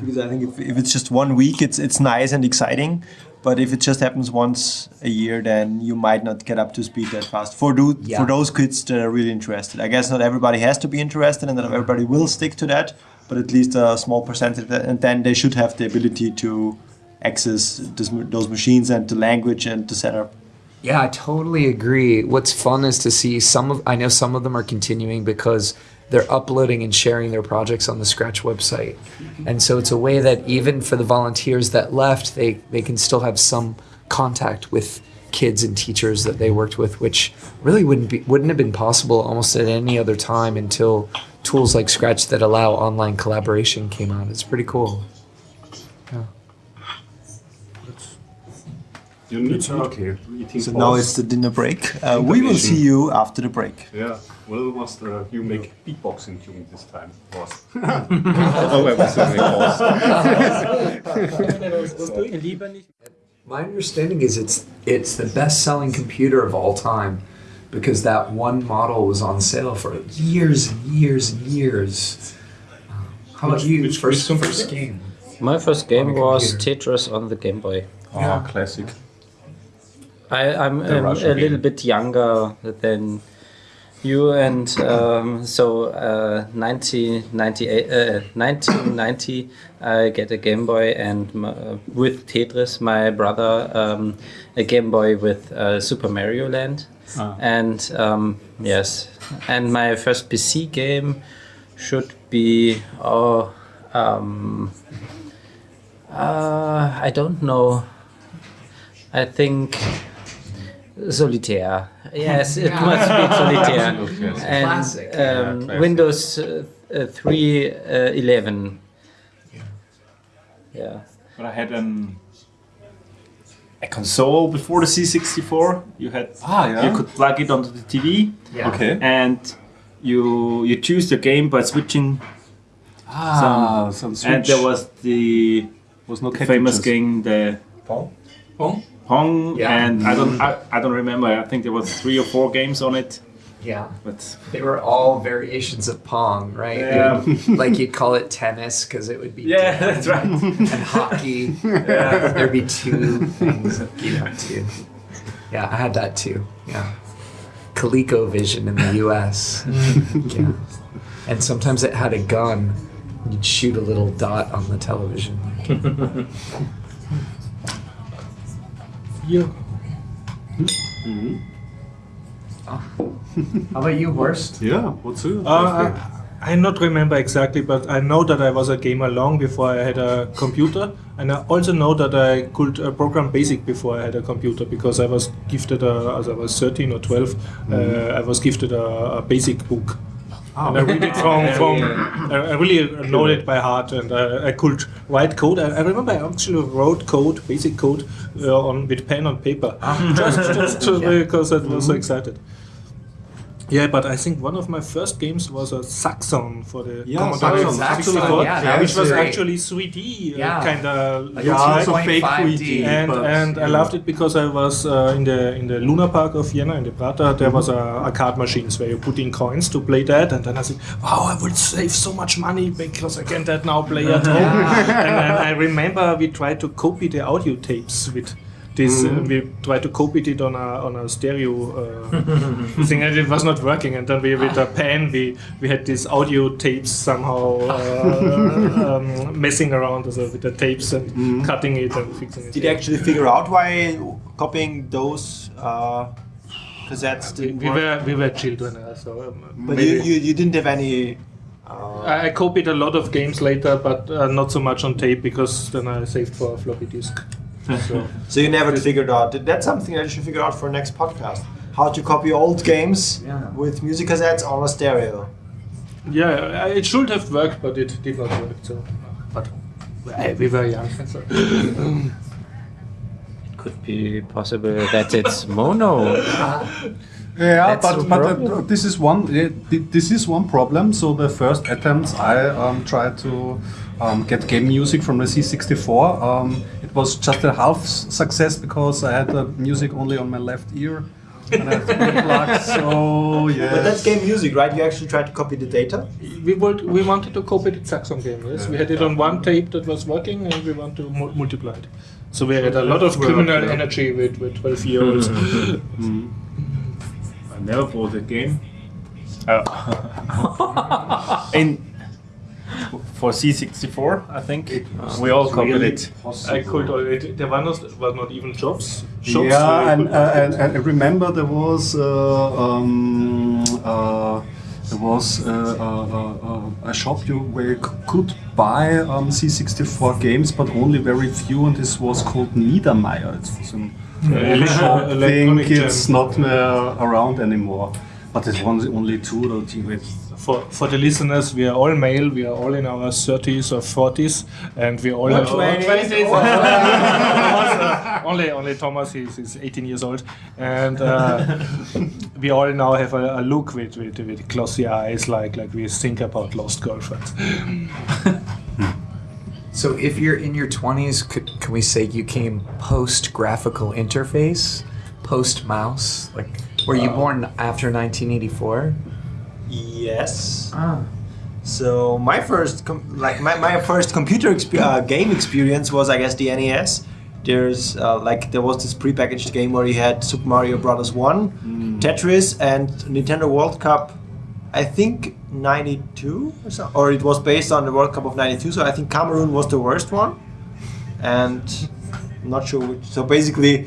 Because I think if, if it's just one week, it's it's nice and exciting. But if it just happens once a year, then you might not get up to speed that fast. For do, Yeah. for those kids that are really interested, I guess not everybody has to be interested, and not everybody will stick to that. But at least a small percentage, and then they should have the ability to access this, those machines and the language and the setup. Yeah, I totally agree. What's fun is to see some of I know some of them are continuing because they're uploading and sharing their projects on the Scratch website. And so it's a way that even for the volunteers that left, they, they can still have some contact with kids and teachers that they worked with, which really wouldn't be wouldn't have been possible almost at any other time until tools like Scratch that allow online collaboration came out. It's pretty cool. You need to, okay, eating So now it's the dinner break. Uh, we will see you after the break. Yeah, well, was uh, you make beatboxing during this time? Was Oh, I was doing My understanding is it's it's the best selling computer of all time because that one model was on sale for years and years and years. How about you? which- first, which first game. My first game was. Tetris on the Game Boy. oh, classic. I, um, a little bit younger than you, and um, so uh, 1998, uh, 1990, I get a Game Boy, and uh, with Tetris, my brother um, a Game Boy with uh, Super Mario Land, Ah. and um, yes, and my first PC game should be oh. Um, uh, I don't know. I think Solitaire. Yes, it must be Solitaire. and Classic. Um, classic. Windows uh, uh, 3 uh, 11. Yeah. But I had an a console before the C64. You had Ah, yeah. you could plug it onto the TV Yeah. Okay. and you you choose the game by switching. Ah, some switch. And there was the was no famous game the Pong? Pong, Yeah. and I don't I, I don't remember. I think there was three or four games on it, Yeah. but They were all variations of Pong, right? Yeah. like you'd call it tennis because it would be yeah, that's right. and hockey. Yeah, there'd be two things that you know too. Yeah, I had that too. Yeah, ColecoVision in the U.S. yeah, and sometimes it had a gun. You'd shoot a little dot on the television. You. Mhm. How about you, Horst? Yeah, what's it? Uh, I, I not remember exactly, but I know that I was a gamer long before I had a computer, and I also know that I could uh, program BASIC before I had a computer because I was gifted, a, as I was 13 or 12, uh, I was gifted a, a BASIC book. And I read it from, from I I really know it by heart, and uh, I could write code. I, I remember I actually wrote code, basic code, uh, on with pen on paper, just, just to, because I was so excited. Yeah, but I think one of my first games was a Zaxxon for the Yeah, Commodore Zaxxon, 64, Zaxxon, yeah, that which was was great. actually 3D Yeah. uh, kind of. Like Yeah, also fake 3D. and but- and I loved it because I was uh, in the in the Luna Park of Vienna in the Prater. There was a arcade machines where you put in coins to play that, and then I said, "Wow, I will save so much money because I can that now play at home." and then I remember we tried to copy the audio tapes with. This uh, we tried to copy it on a on a stereo uh, thing, and it was not working. And then we with a pen we we had these audio tapes somehow uh, um, messing around also with the tapes and cutting it and fixing it. Did you actually figure out why copying those uh, cassettes We, didn't we work? were we were children, uh, so. Um, but you, you, you didn't have any. Uh, I I copied a lot of games later, but uh, not so much on tape because then I saved for a floppy disk. So so you never figured out. That's something that you should figure out for next podcast. How to copy old games Yeah. with music cassettes on a stereo. yeah, it should have worked, but it did not work. So, but uh, we were young. So. Could be possible that it's mono. Yeah, That's but but uh, this is one yeah, thi- this is one problem. So the first attempts I um, tried to um, get game music from the C64, um, it was just a half success because I had the music only on my left ear. And I had three plugs, so yeah. But that's game music, right? You actually tried to copy the data. We would, we wanted to copy the Zaxxon game. Yes, we had it on one tape that was working, and we want to mu- multiply it. So we had a lot of Well, criminal yeah. energy with with twelve year olds. I never bought a game. Uh, in for C64, I think we all copied it. I could already. There were not, was not even jobs. shops yeah, you and, uh, and, and I remember there was uh, um, uh, there was uh, uh, uh, a shop you where you could buy um, C64 games, but only very few, and this was called Niedermeyer. It was an Yeah, shop thing. It's jam. not uh, around anymore. But it was only two or three. For, for the listeners, we are all male. We are all in our 30s or 40s, and we all have 20s. Uh, only only Thomas is, he's 18 years old, and uh, we all now have a, a look with, with with glossy eyes, like like we think about lost girlfriends. So if you're in your 20s, could, can we say you came post graphical interface, post mouse? Like, were you born after 1984? Yes. Ah. So my first, com- like my, my first computer exp- uh, game experience was, I guess, the NES. There's uh, like there was this prepackaged game where you had Super Mario Brothers One, Tetris, and Nintendo World Cup. I think '92 or so, or it was based on the World Cup of '92. So I think Cameroon was the worst one, and I'm not sure which. So basically,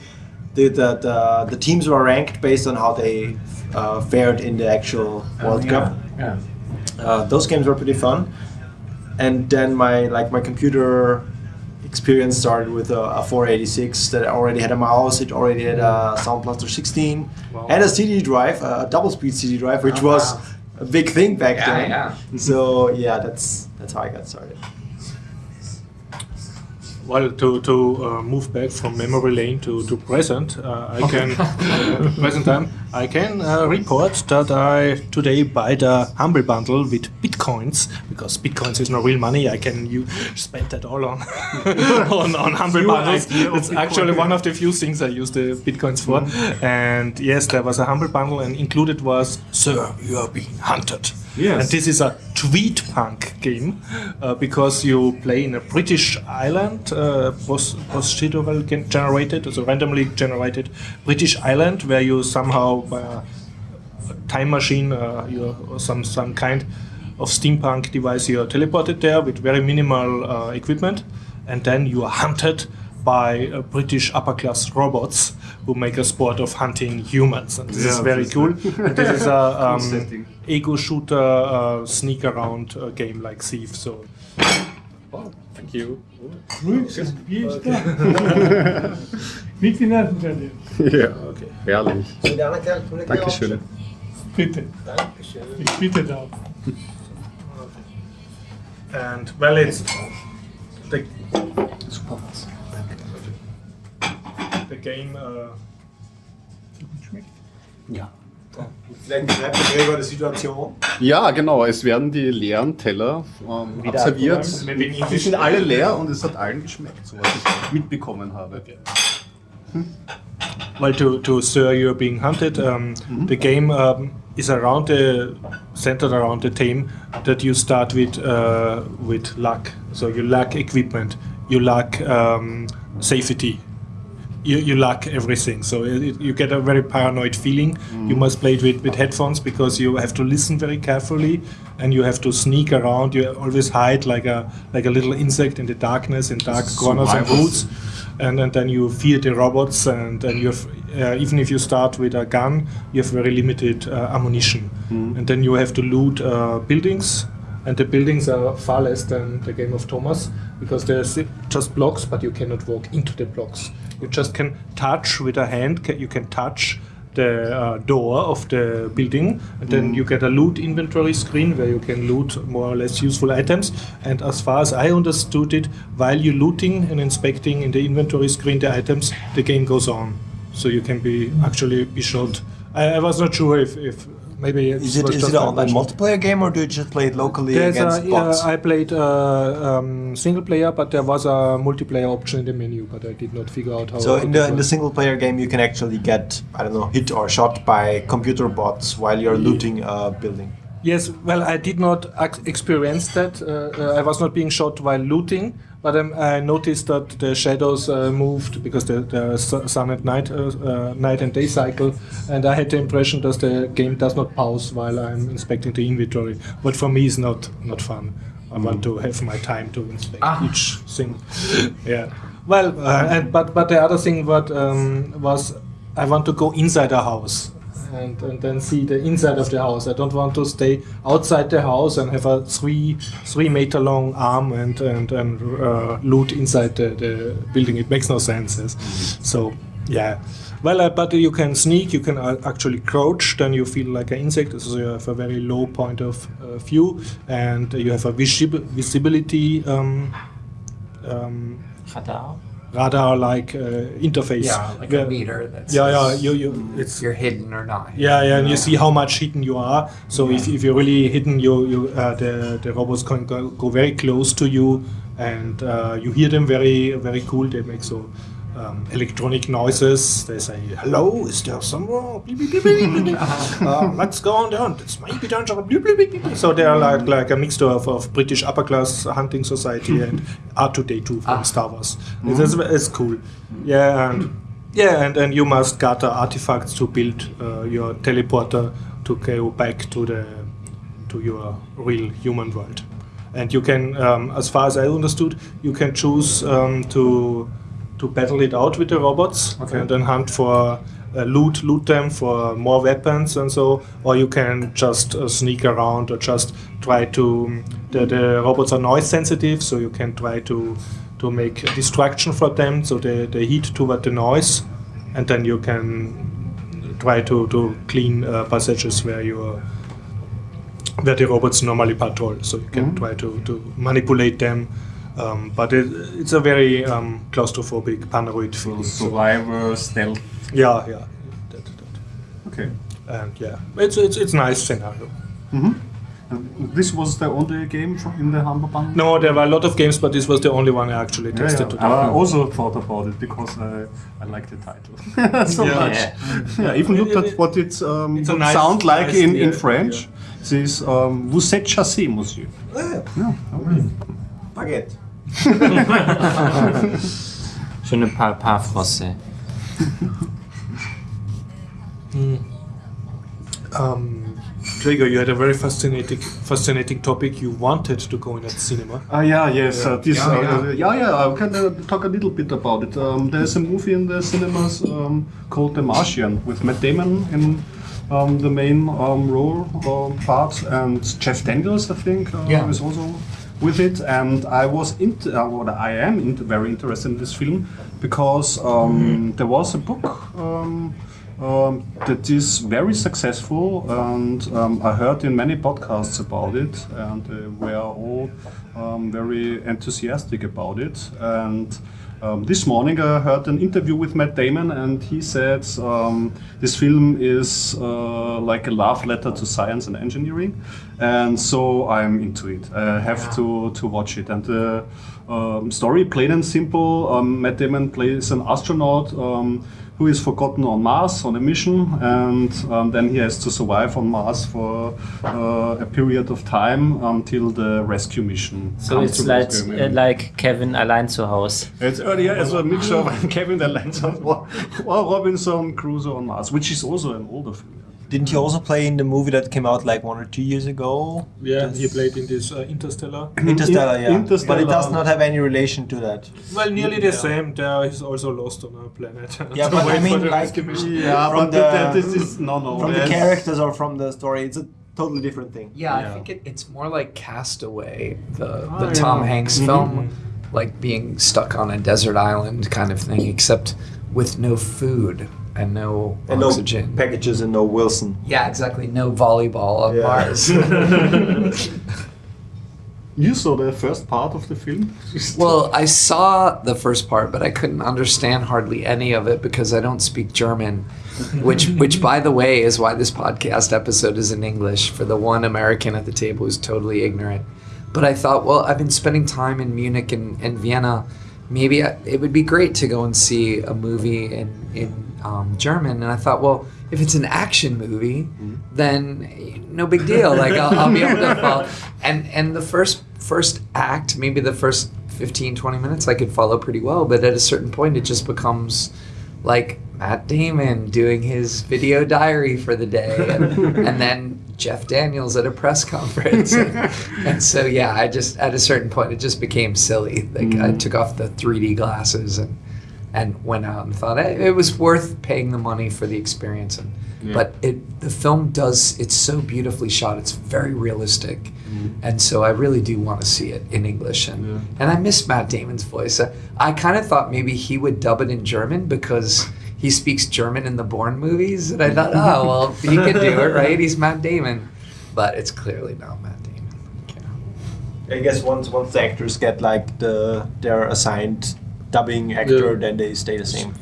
the the, the, the teams were ranked based on how they uh, fared in the actual World Cup. Yeah. Uh, those games were pretty fun, and then my like my computer experience started with a, a 486 that already had a mouse. It already had a Sound Blaster 16 Wow. and a CD drive, a double speed CD drive, which was wow. a big thing back Yeah, then. yeah. So yeah, that's that's how I got started. Well, to, to uh, move back from memory lane to, to present, uh, I can uh, present time. I can uh, report that I today buy the Humble Bundle with bitcoins because bitcoins is no real money. I can you spend that all on on, on Humble Bundles. It's actually one of the few things I use the bitcoins for. And yes, there was a Humble Bundle, and included was "Sir, you are being hunted." Yes. And this is a tweed punk game uh, because you play in a British island, uh, procedural generated, so randomly generated British island where you somehow by a time machine, uh, you or some some kind of steampunk device, you are teleported there with very minimal uh, equipment, and then you are hunted by uh, British upper class robots who make a sport of hunting humans. And this is very cool. and this is a um, ego shooter uh, sneak around uh, game like Thief. So Thank you. Nicht die Nerven verlieren. Ja, herrlich. Dankeschön. Bitte. Ich bitte darum. and well, it's the the game. Uh, Vielleicht beschreibt der Gregor die Situation. Ja, genau. Es werden die leeren Teller ähm, abserviert. English. sind alle leer und es hat allen geschmeckt, so was ich mitbekommen habe. Well, to, to Sir, you're being hunted. Um, The game um, is around the centered around the theme that you start with uh, with luck. So you lack equipment, you lack um, safety, you, you lack everything. So it, it- you get a very paranoid feeling. You must play it with, with headphones because you have to listen very carefully, and you have to sneak around. You always hide like a like a little insect in the darkness in dark corners and roots and, and then you fear the robots and, and you have uh, even if you start with a gun you have very limited uh, ammunition. And then you have to loot uh, buildings. And the buildings are far less than the game of thomas because there's just blocks but you cannot walk into the blocks you just can touch with a hand you can touch the uh, door of the building and then you get a loot inventory screen where you can loot more or less useful items. And as far as i understood it while you're looting and inspecting in the inventory screen the items the game goes on. So you can be actually be shot. I, I was not sure if, if maybe Is it, is it an online multiplayer game or do you just play it locally There's against a, bots? uh, I played uh, um, single player, but there was a multiplayer option in the menu, but I did not figure out how. so in the in the single player game you can actually get I don't know hit or shot by computer bots while you're looting a building. Yes, well, I did not experience that. Uh, uh, I was not being shot while looting, but um, I noticed that the shadows uh, moved because the, the su- sun and night, uh, uh, night and day cycle, and I had the impression that the game does not pause while I'm inspecting the inventory. But for me, it's not not fun. I want to have my time to inspect each thing. yeah. Well, uh, and but but the other thing what um, was I want to go inside a house and, and then see the inside of the house. I don't want to stay outside the house and have a three three meter long arm and and, and uh, loot inside the, the building. It makes no sense. yes. So yeah. Well, uh, but you can sneak. You can uh, actually crouch. Then you feel like an insect. So you have a very low point of uh, view, and you have a visib- visibility um, um, Radar. Radar-like uh, interface. Yeah, like where- a meter that's Yeah, yeah. You, you, it's you're hidden or not. hidden. yeah, yeah, and you see how much hidden you are. So if, if you're really hidden, you, you uh, the the robots can go, go very close to you, and uh, you hear them very very cool. They make so um, electronic noises. They say, "Hello, is there someone?" Uh, let's go on down. It's maybe dangerous. So they are like like a mixture of, of British upper class hunting society and R2D2 from Star Wars. It's, it's, it's cool. Yeah, and yeah, and, and you must gather artifacts to build uh, your teleporter to go back to the to your real human world. And you can, um, as far as I understood, you can choose um, to to battle it out with the robots and then hunt for uh, loot loot them for more weapons and so, or you can just uh, sneak around or just try to. The, the robots are noise sensitive, so you can try to to make a distraction for them, so they, they heat toward the noise, and then you can try to, to clean uh, passages where you where the robots normally patrol. So you can try to, to manipulate them. Um, but it, it's a very um, claustrophobic, paranoid feeling. So, Survivor, Stealth. yeah, yeah. That, that. Okay. And yeah, it's it's it's nice scenario. And this was the only game from in the Humble Bundle? No, there were a lot of games, but this was the only one I actually tested yeah. today. I also thought about it because I, I like the title so Yeah. much. Yeah, even looked at what it um, It's a would nice- sound like nice- in, in yeah, French. This um, vous êtes chassé, monsieur. Yeah, okay. Baguette. Je ne parle pas français. Um, Gregor, you had a very fascinating, fascinating topic. You wanted to go in at cinema. Ah, yeah, yes. Uh, this, Yeah, uh, yeah. uh, yeah, yeah. I can uh, talk a little bit about it. Um, there's a movie in the cinemas um, called The Martian with Matt Damon in um, the main um, role um, part, and Jeff Daniels, I think, uh, Yeah. is also with it. And I was into, uh, I am into, very interested in this film because um, there was a book. Um, um, that is very successful, and um, I heard in many podcasts about it, and uh, we are all um, very enthusiastic about it. And um, this morning I heard an interview with Matt Damon, and he said um, this film is uh, like a love letter to science and engineering, and so I'm into it. I have to to watch it, and the um, story, plain and simple. Um, Matt Damon plays an astronaut. Who is forgotten on Mars on a mission, and um, then he has to survive on Mars for uh, a period of time until the rescue mission. So it's like uh, like Kevin allein zu Hause. It's earlier as a mixture of Kevin the Lancer or, or Robinson Crusoe on Mars, which is also an older film. Didn't he also play in the movie that came out like one or two years ago? Yeah, he played in this uh, Interstellar. Interstellar, yeah. Interstellar. But it does not have any relation to that. Well, nearly the same. There he's also lost on a planet. Yeah, but I mean, the like, mission. Yeah, From but the- that, this is no, no. From the characters or from the story, it's a totally different thing. Yeah, I think it, it's more like Castaway, the, Oh, the yeah. Tom Hanks Mhm. film, like being stuck on a desert island kind of thing, except with no food and no And oxygen. no packages and no Wilson. yeah, exactly. No volleyball on Yeah. Mars. You saw the first part of the film? well, I saw the first part, but I couldn't understand hardly any of it because I don't speak German. Which, which, by the way, is why this podcast episode is in English for the one American at the table who's totally ignorant. But I thought, well, I've been spending time in Munich and, and Vienna. Maybe I, it would be great to go and see a movie in in um, German. And I thought, well, if it's an action movie, then eh, no big deal. Like I'll, I'll be able to follow. And and the first first act, maybe the first 15, 20 minutes, I could follow pretty well. But at a certain point, it just becomes like Matt Damon doing his video diary for the day, and, and then Jeff Daniels at a press conference. And, and so, yeah, I just, at a certain point, it just became silly. Like, I mm-hmm. took off the 3D glasses and, and went out and thought hey, it was worth paying the money for the experience. And, But it, the film does, it's so beautifully shot, it's very realistic. Mm-hmm. And so I really do want to see it in English. And, and I miss Matt Damon's voice. I, I kind of thought maybe he would dub it in German because he speaks German in the Bourne movies. And I thought, oh, well, he could do it, right? He's Matt Damon. But it's clearly not Matt Damon. Yeah. I guess once once the actors get like the their assigned dubbing actor, Yeah. then they stay the same.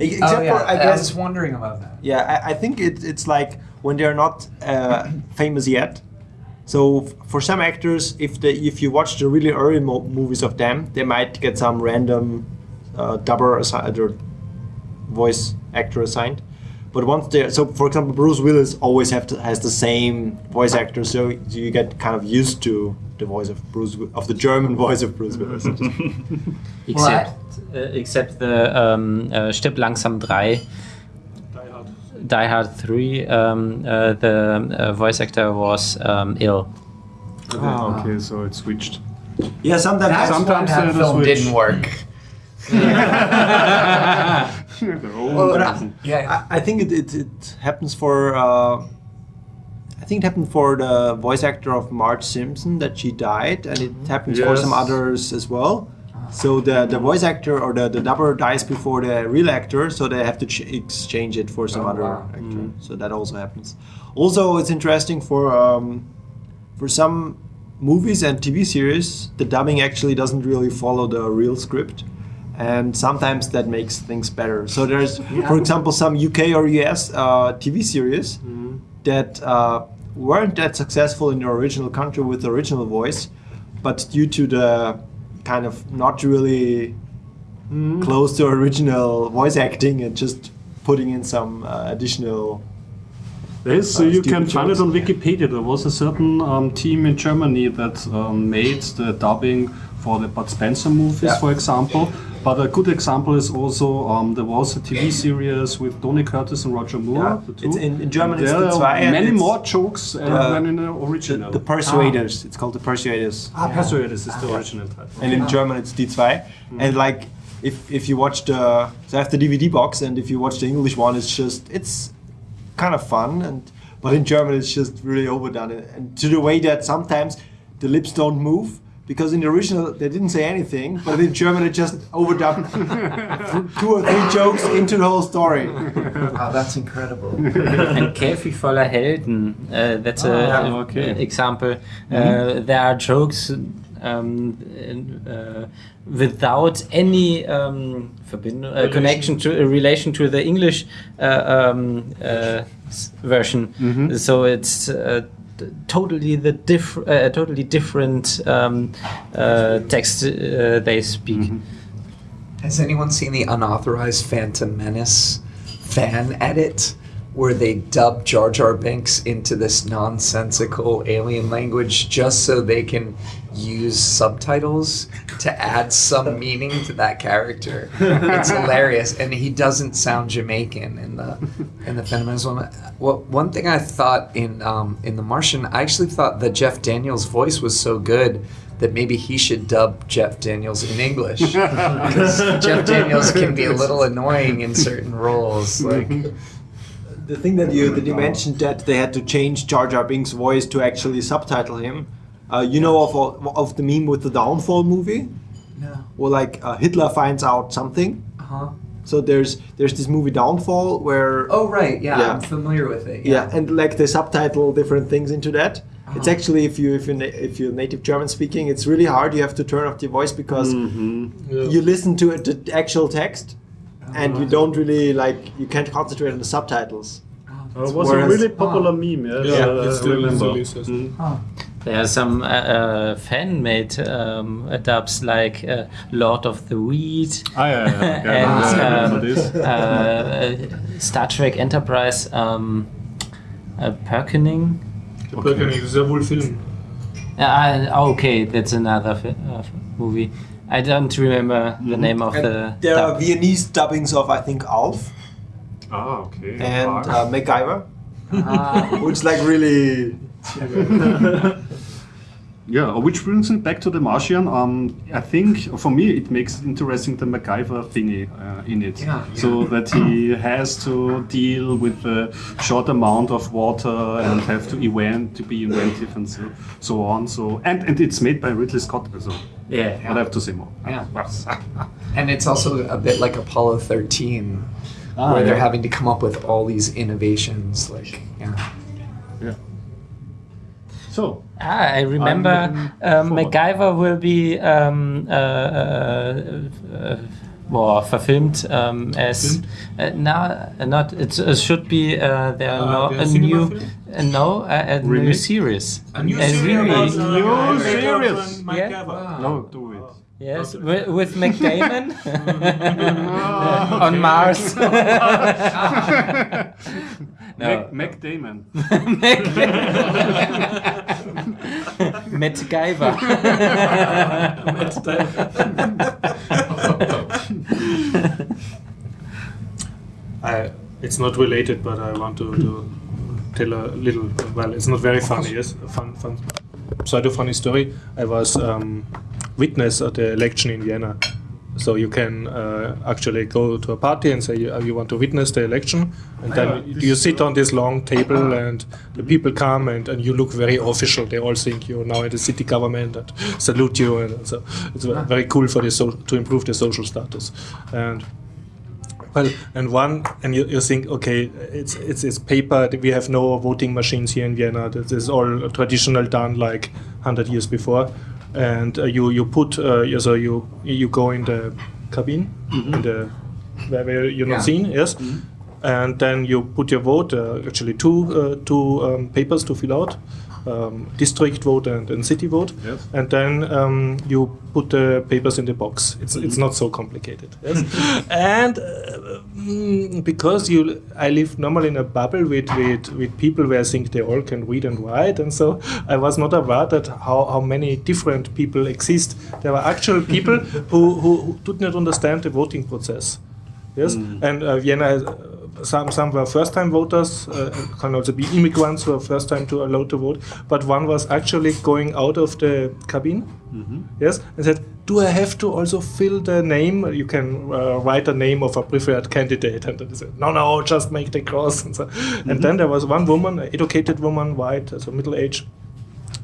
E- Except oh, yeah. for I I guess was wondering about that. Yeah, I, I think it, it's like when they're not uh, famous yet. So for some actors, if they if you watch the really early mo- movies of them, they might get some random uh, dubber assigned or voice actor assigned. But once they're so, for example, Bruce Willis always have to, has the same voice actor, so you get kind of used to the voice of Bruce of the German voice of Bruce Willis. Except, uh, except the um, uh, Stirb langsam 3, Die Hard. Die Hard 3, um, uh, the uh, voice actor was um, ill. Ah, okay, so it switched. yeah, sometimes That's Sometimes why that the film switch. didn't work. Well, But I, Yeah. I, I think it, it, it happens for. Uh, I think it happened for the voice actor of Marge Simpson that she died, and it happens for some others as well. So the, the voice actor or the, the dubber dies before the real actor, so they have to ch- exchange it for some Oh, other wow. actor. So that also happens. Also, it's interesting for um, for some movies and TV series, the dubbing actually doesn't really follow the real script, and sometimes that makes things better. So there's, for example, some UK or US uh, TV series that uh, weren't that successful in the original country with the original voice, but due to the kind of not really close to original voice acting and just putting in some uh, additional Yes, so Uh, you can find it on Wikipedia. There was a certain um, team in Germany that um, made the dubbing for the Bud Spencer movies, Yeah. for example. But a good example is also um, there was a TV series with Tony Curtis and Roger Moore. Yeah, the it's in- in German it's There Die are many more jokes uh, Uh, than in the The, original. the Persuaders. It's called the Persuaders. ah, Persuaders is the original title. and in German it's Die Zwei. And like if if you watch the so I have the DVD box and if you watch the English one, it's just it's kind of fun and but in German it's just really overdone and, and to the way that sometimes the lips don't move because in the original they didn't say anything, but in German it just overdubbed two or three jokes into the whole story. Wow, that's incredible. and Käfig voller Helden. Uh, that's a, Ah, a- okay. an example. Uh, there are jokes um, uh, without any um, Verbindung, uh, connection to a relation to the English uh, um, uh, s- version. So it's. T- Totally the diff- uh, totally different um, uh, text uh, they speak. Has anyone seen the unauthorized Phantom Menace fan edit where they dub Jar Jar Binks into this nonsensical alien language just so they can use subtitles to add some meaning to that character? It's hilarious, and he doesn't sound Jamaican in the in the Phantom Menace one. Well, one thing I thought in um, in The Martian, I actually thought that Jeff Daniels' voice was so good that maybe he should dub Jeff Daniels in English. Because Jeff Daniels can be a little annoying in certain roles. Like, the thing that you that you mentioned that they had to change Jar Jar Binks' voice to actually subtitle him. Uh, you know of of the meme with the Downfall movie, no. where like uh, Hitler finds out something. Uh-huh. So there's there's this movie Downfall where Oh, right. Yeah, Yeah. I'm familiar with it. yeah, and like they subtitle different things into that. It's Uh-huh. actually if you if you if you're native German speaking, it's really hard. You have to turn off your voice because you listen to it, the actual text, and you don't really like you can't concentrate on the subtitles. Uh, it was a really popular meme. Yes, Yeah, uh, it's still- I remember. still is, yes. Mm. There are some uh, uh, fan-made um, dubs like uh, Lord of the Weed Ah, yeah, yeah, yeah. and yeah, I remember um, uh, Star Trek Enterprise um, uh, Perkening. The Birkening is a wool film. Uh, okay, that's another fi- uh, movie. I don't remember the name of And the. there are. Viennese dubbings of I think Alf Ah, okay. and uh, MacGyver, Ah, which like really Yeah, which brings me back to the Martian. Um, I think for me it makes it interesting the MacGyver thingy uh, in it. Yeah, So that he has to deal with a short amount of water and have to invent to be inventive and so, so on. So and, and it's made by Ridley Scott. So Yeah. I have to say more. Yeah. and it's also a bit like Apollo 13, Ah, where they're having to come up with all these innovations. Like, yeah. Yeah. So Ah, I remember looking um. MacGyver will be um, uh, uh, uh, well, verfilmt um, as uh, now not it uh, should be uh, there Uh, no, a new uh, no a, a new series A new A series remake. about, uh, New series. Ritchie Yeah. Gabber. no, do it. Yes with, with McDamon oh, on Mars. No. Mac, Mac Damon. Matt Guyver. I, it's not related, but I want to, to tell a little. Well, it's not very funny. Yes, fun, fun, pseudo funny story. I was um, witness at the election in Vienna, so you can uh, actually go to a party and say you, you want to witness the election, and then you sit on this long table, and the people come and, and you look very official. They all think you're now in the city government and salute you, and so it's very cool for the so, to improve the social status, and. Well, and one, and you, you think, okay, it's, it's it's paper. We have no voting machines here in Vienna. This is all traditional, done like hundred years before. And uh, you you put uh, so you you go in the cabin, in the where, where you're not Yeah. seen, yes. And then you put your vote. Uh, actually, two uh, two um, papers to fill out. Um, district vote and, and city vote, Yes. and then um, you put the papers in the box. It's it's not so complicated. Yes? and uh, mm, because you, I live normally in a bubble with, with with people where I think they all can read and write, and so I was not aware that how, how many different people exist. There were actual people who, who, who did not understand the voting process. Yes, and uh, Vienna. Uh, some some were first time voters, uh, can also be immigrants who are first time to allowed to vote. But one was actually going out of the cabin, yes, and said, "Do I have to also fill the name? You can uh, write the name of a preferred candidate." And they said, "No, no, just make the cross." And, so, and then there was one woman, an educated woman, white, so middle age,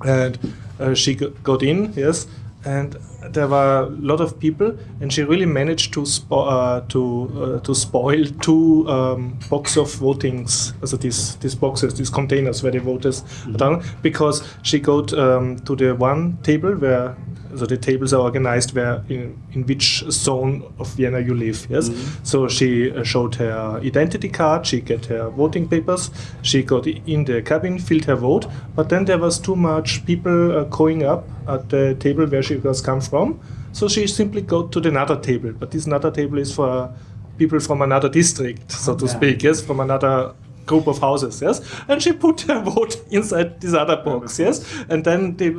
and uh, she got in, yes, and there were a lot of people, and she really managed to spo- uh, to uh, to spoil two um, box of votings, also these these boxes, these containers where the voters are done, because she got um, to the one table where. So the tables are organized where in, in which zone of Vienna you live. Yes. So she uh, showed her identity card. She get her voting papers. She got in the cabin, filled her vote. But then there was too much people uh, going up at the table where she was come from. So she simply go to the another table. But this another table is for people from another district, so to speak. Yes, from another group of houses. Yes, and she put her vote inside this other box. Yes, and then they,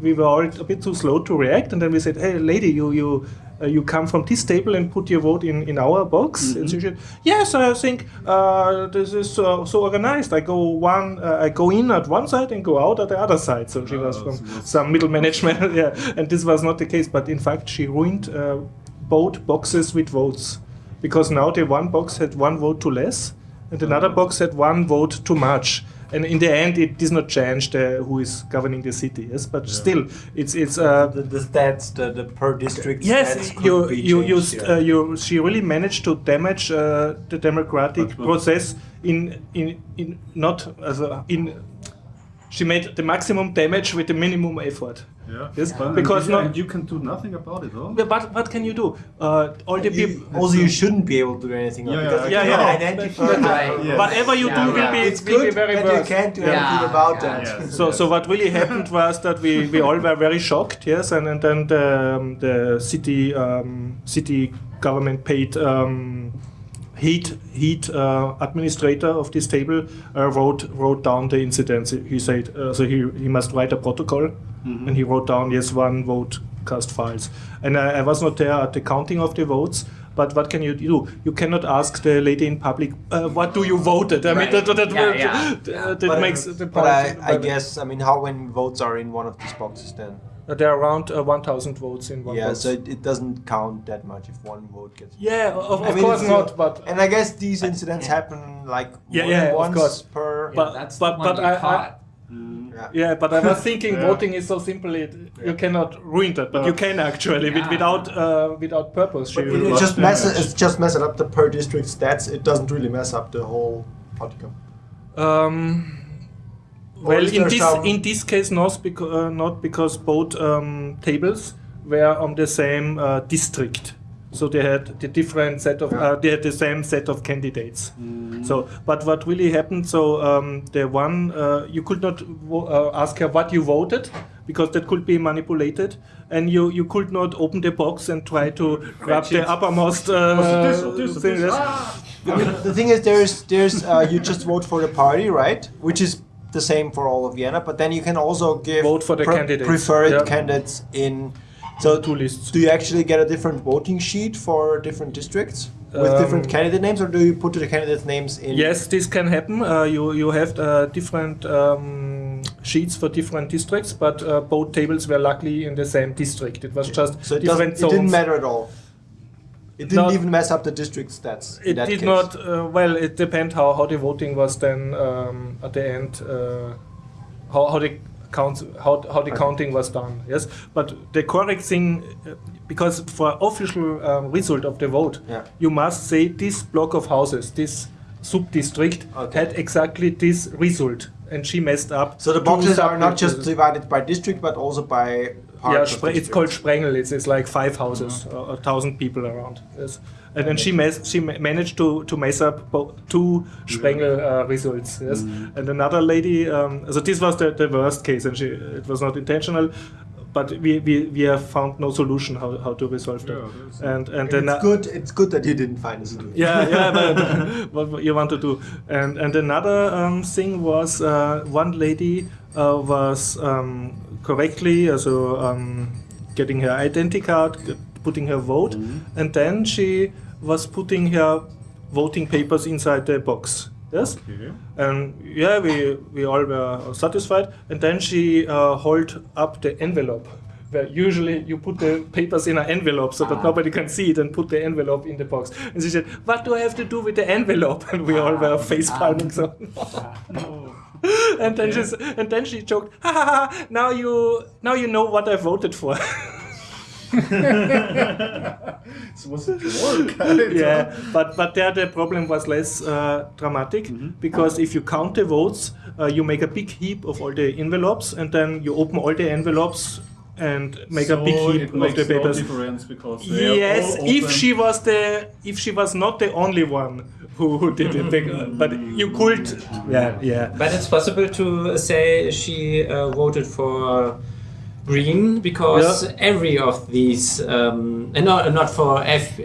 we were all a bit too slow to react, and then we said, "Hey, lady, you you." Uh, you come from this table and put your vote in, in our box. And she said, "Yes, I think uh, this is so, so organized. I go one, uh, I go in at one side and go out at the other side." So she was Oh, from so some middle management, yeah. And this was not the case. But in fact, she ruined uh, both boxes with votes because now the one box had one vote too less, and another box had one vote too much. And in the end, it does not change the, who is governing the city. Yes, but still, it's it's. Uh, the, the stats, the, the per district Yes, you you you, st- uh, you she really managed to damage uh, the democratic But- but- process in in in not as a, in. She made the maximum damage with the minimum effort. Yeah. Yes, But- because and, no- you can do nothing about it, huh? But what, what can you do? Uh, all the You- people. also, you shouldn't be able to do anything Yeah, because yeah, yeah, yeah. identify. Right. Yeah. Whatever you Yeah, do will be It's will be good, very but you worse. can't do Yeah. anything about Yeah. that. Yes. So, so what really happened was that we, we all were very shocked, yes, and, and then the, um, the city um, city government paid um, heat heat uh, administrator of this table uh, wrote wrote down the incidents. He said uh, so he he must write a protocol, and he wrote down yes one vote cast files. And I, I was not there at the counting of the votes. But what can you do? You cannot ask the lady in public, uh, "What do you voted?" I mean, Right. that, that, Yeah, that, yeah. uh, that But, makes the but I, I guess, I mean, how many votes are in one of these boxes then? Uh, there are around uh, 1,000 votes in one yeah, box. so it, it doesn't count that much if one vote gets. yeah, of, of course it's not, but And I guess these incidents happen like Yeah, more yeah, than of once course. per. But- that's but- the one but you I- I- caught. yeah. yeah, but I was thinking Yeah. voting is so simple it, you cannot ruin that, but you can actually with, Yeah. without uh, without purpose. But you- it, it just the messes. match. It's just messing up the per district stats. It doesn't really mess up the whole outcome. Um, well, in this some- in this case, not because uh, not because both um, tables were on the same uh, district, so they had the different set of uh, they had the same set of candidates. So, but what really happened? So um, the one uh, you could not uh, ask her what you voted because that could be manipulated, and you you could not open the box and try to grab the uppermost uh, this this thing. this? Yes. I mean, the thing is, there's there's uh, you just vote for the party, right? Which is the same for all of Vienna. But then you can also give Vote for the candidates, preferred yeah. candidates in. So Two lists. Do you actually get a different voting sheet for different districts with Um, different candidate names, or do you put the candidate names in? Yes, this can happen. Uh, you you have uh, different um, sheets for different districts, but uh, both tables were luckily in the same district. It was just So it, different it didn't matter at all. It didn't Not- even mess up the district stats. in It did case. not. Uh, well, it depends how, how the voting was then um, at the end. Uh, how, how the counts how, how the counting was done. Yes, but the correct thing, uh, because for official um, result of the vote, Yeah. you must say this block of houses, this sub district Okay. had exactly this result, and she messed up. So the boxes are not just divided by district, but also by part yeah, it's called Sprengel. It's, it's like five houses, or a thousand people around. Yes. And then she she ma- managed to, to mess up two Sprengel uh, results. Yes. And another lady. Um, so this was the, the worst case, and she it was not intentional. But we, we, we have found no solution how, how to resolve that. and and then It's good. It's good that you didn't find a solution. yeah, yeah, but what you want to do. And and another um, thing was uh, one lady uh, was um, correctly also um, getting her identity card, putting her vote, and then she was putting her voting papers inside the box. Yes, and yeah, we we all were satisfied. And then she uh, hold up the envelope. Where usually you put the papers in an envelope so that ah. nobody can see it and put the envelope in the box. And she said, "What do I have to do with the envelope?" And we all were ah. face ah. palming. So, and then she's, and then she joked, ha, ha, ha, "Now you now you know what I voted for." So was it work? yeah, but but there the problem was less uh, dramatic Mm-hmm. because if you count the votes, uh, you make a big heap of all the envelopes, and then you open all the envelopes and make a big heap of the papers. difference because they are Yes, all if she was the if she was not the only one who, who did it, bec- but you could, yeah, yeah. But it's possible to say she uh, voted for Green because Yeah. every of these, um, uh, no, not for F, uh,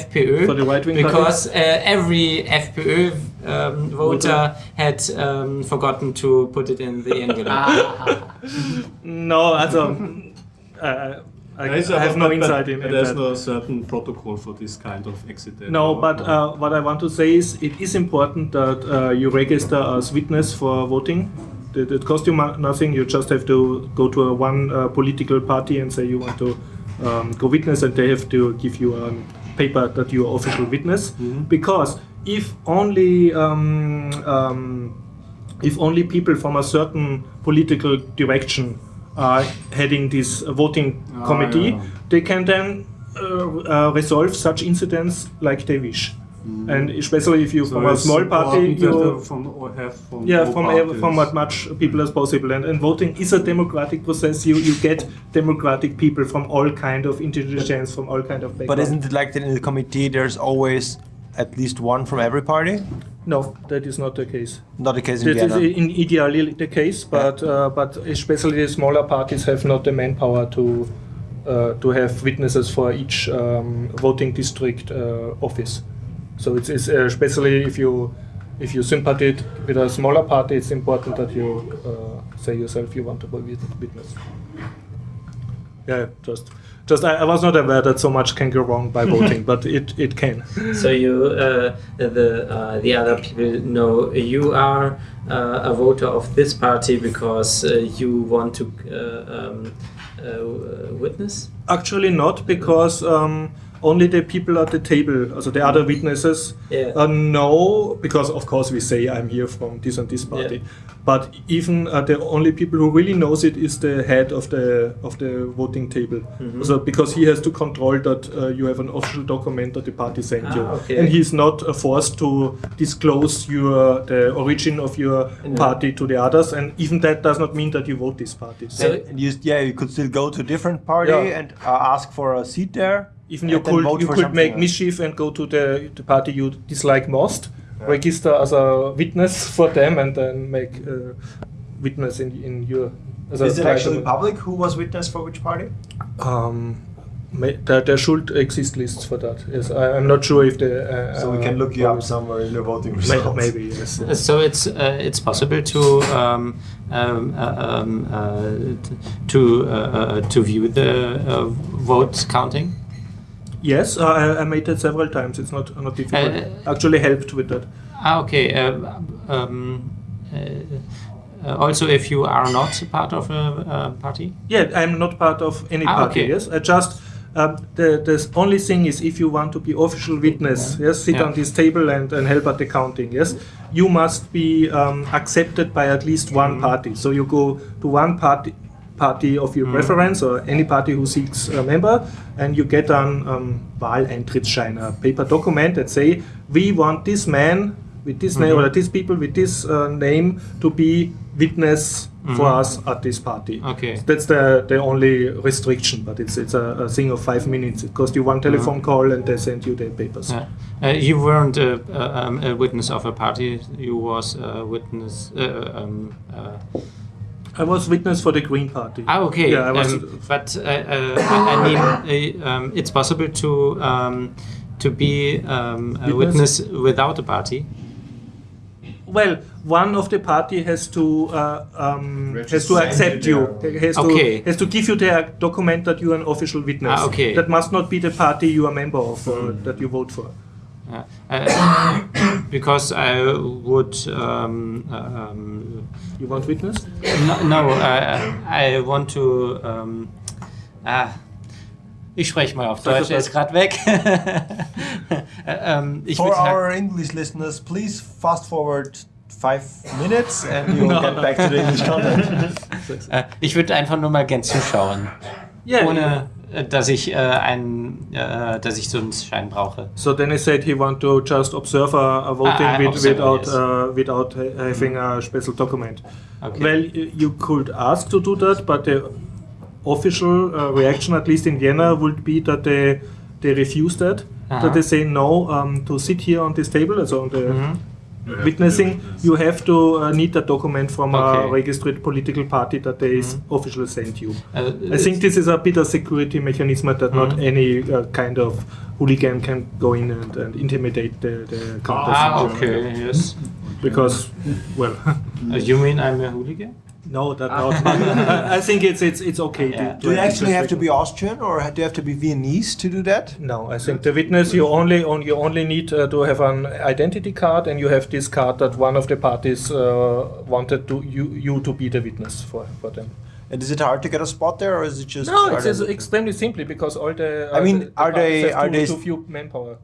FPÖ, For the right-wing because uh, every FPÖ um, voter had um, forgotten to put it in the envelope. No, also, uh, I, There is I a- have no but- insight in, in There's that. no certain protocol for this kind of accident. No, but uh, what I want to say is it is important that uh, you register as witness for voting. It, it costs you nothing. You just have to go to a one uh, political party and say you want to um, go witness, and they have to give you a paper that you are official witness. Because if only um, um, if only people from a certain political direction are heading this voting committee, yeah. they can then uh, uh, resolve such incidents like they wish. And especially if you So from a small party, you from or have from yeah, from ev- parties. from as much people as possible. And, and voting is a democratic process. You you get democratic people from all kind of intelligence, from all kind of background. But isn't it like that in the committee? There's always at least one from every party. no, that is not the case. Not the case in That is Vienna. in ideally the case, but uh, but especially the smaller parties have not the manpower to uh, to have witnesses for each um, voting district uh, office. So it's, it's uh, especially if you if you sympathize with a smaller party, it's important that you uh, say yourself you want to be wit- witness. Yeah, just just I, I was not aware that so much can go wrong by voting, but it, it can. So you, uh, the uh, the other people know you are uh, a voter of this party because uh, you want to uh, um, uh, witness. Actually, not because um, only the people at the table, also the other witnesses, Yeah. uh, know. Because of course we say I'm here from this and this party, Yeah. but even uh, the only people who really knows it is the head of the of the voting table. Mm-hmm. So because he has to control that uh, you have an official document that the party sent Ah, you, okay. and he's not uh, forced to disclose your the origin of your Yeah. party to the others, and even that does not mean that you vote this party. So And, and you, yeah, you could still go to a different party Yeah. and uh, ask for a seat there. Even you could you could make else. mischief and go to the, the party you dislike most, register as a witness for them, and then make uh, witness in in your. As a Is it actually public who was witness for which party? Um, there, there should exist lists for that. Yes, I, I'm not sure if the. Uh, So we can look you up somewhere in the voting May, results. maybe yes. Uh, So it's uh, it's possible to um, um, uh, um, uh, to uh, uh, to view the uh, vote counting. Yes, uh, I, I made that several times. It's not not difficult. Uh, Actually, helped with that. Ah, okay. Uh, um, uh, also, if you are not part of a, party. Yeah, I'm not part of any Ah, party. okay. Yes, I just the the only thing is if you want to be official witness, yes, sit Yeah. on this table and, and help at the counting. Yes, you must be um, accepted by at least one Mm-hmm. party. So you go to one party party of Mm-hmm. your preference or any party who seeks a member, and you get an um, Wahleintrittsschein, a paper document that say we want this man with this Mm-hmm. name or these people with this uh, name to be witness for us at this party. Mm-hmm. Okay. That's the, the only restriction, but it's it's a, a thing of five minutes. It costs you one telephone call and they send you the papers. Uh, uh, you weren't a, a, um, a witness of a party. You was a witness. Uh, um, uh, I was witness for the Green Party. ah, okay. Yeah, I was. um, but uh, uh, I, I mean, uh, um, it's possible to um, to be um, a Witness? witness without a party. well, one of the party has to uh, um, has to accept you. Has Okay. to has to give you the document that you are an official witness. Ah, okay. That must not be the party you are a member of or that you vote for. Uh, uh, because I would. Um, um, You want witness? no, no uh, I want to. Um, ah, ich spreche mal auf Deutsch, er ist gerade weg. ähm, ich For würd sagen- our English listeners, please fast forward five minutes and you'll get back to the English content. Äh, ich würde einfach nur mal gern zuschauen. Yeah. Ohne, äh, dass ich äh, einen, äh, dass ich so einen Schein brauche. So then he said he want to just observe a, a voting Ah, ah, with, without yes. uh, without ha- having a special document. Okay. Well, you could ask to do that, but the official uh, reaction, at least in Vienna, would be that they they refuse that. Uh-huh. That they say no um, to sit here on this table, also on the Witnessing. You have to uh, need a document from a Okay. Mm-hmm. registered political party that they s officially sent you. Uh, I think this is a bit of security mechanism that not Mhm. any uh, kind of hooligan can go in and, and intimidate the, the counters. Ah, okay, yes. Because, well, Uh, you mean I'm a hooligan? No, that not. I, I think it's it's it's okay. Yeah. Do you actually have to be Austrian or do you have to be Viennese to do that? No, I think the witness you only on you only need uh, to have an identity card, and you have this card that one of the parties uh, wanted to you you to be the witness for for them. And is it hard to get a spot there or is it just? No, it's, it's extremely simply because all the. I mean, the- the are they- parties are too, they- too few manpower?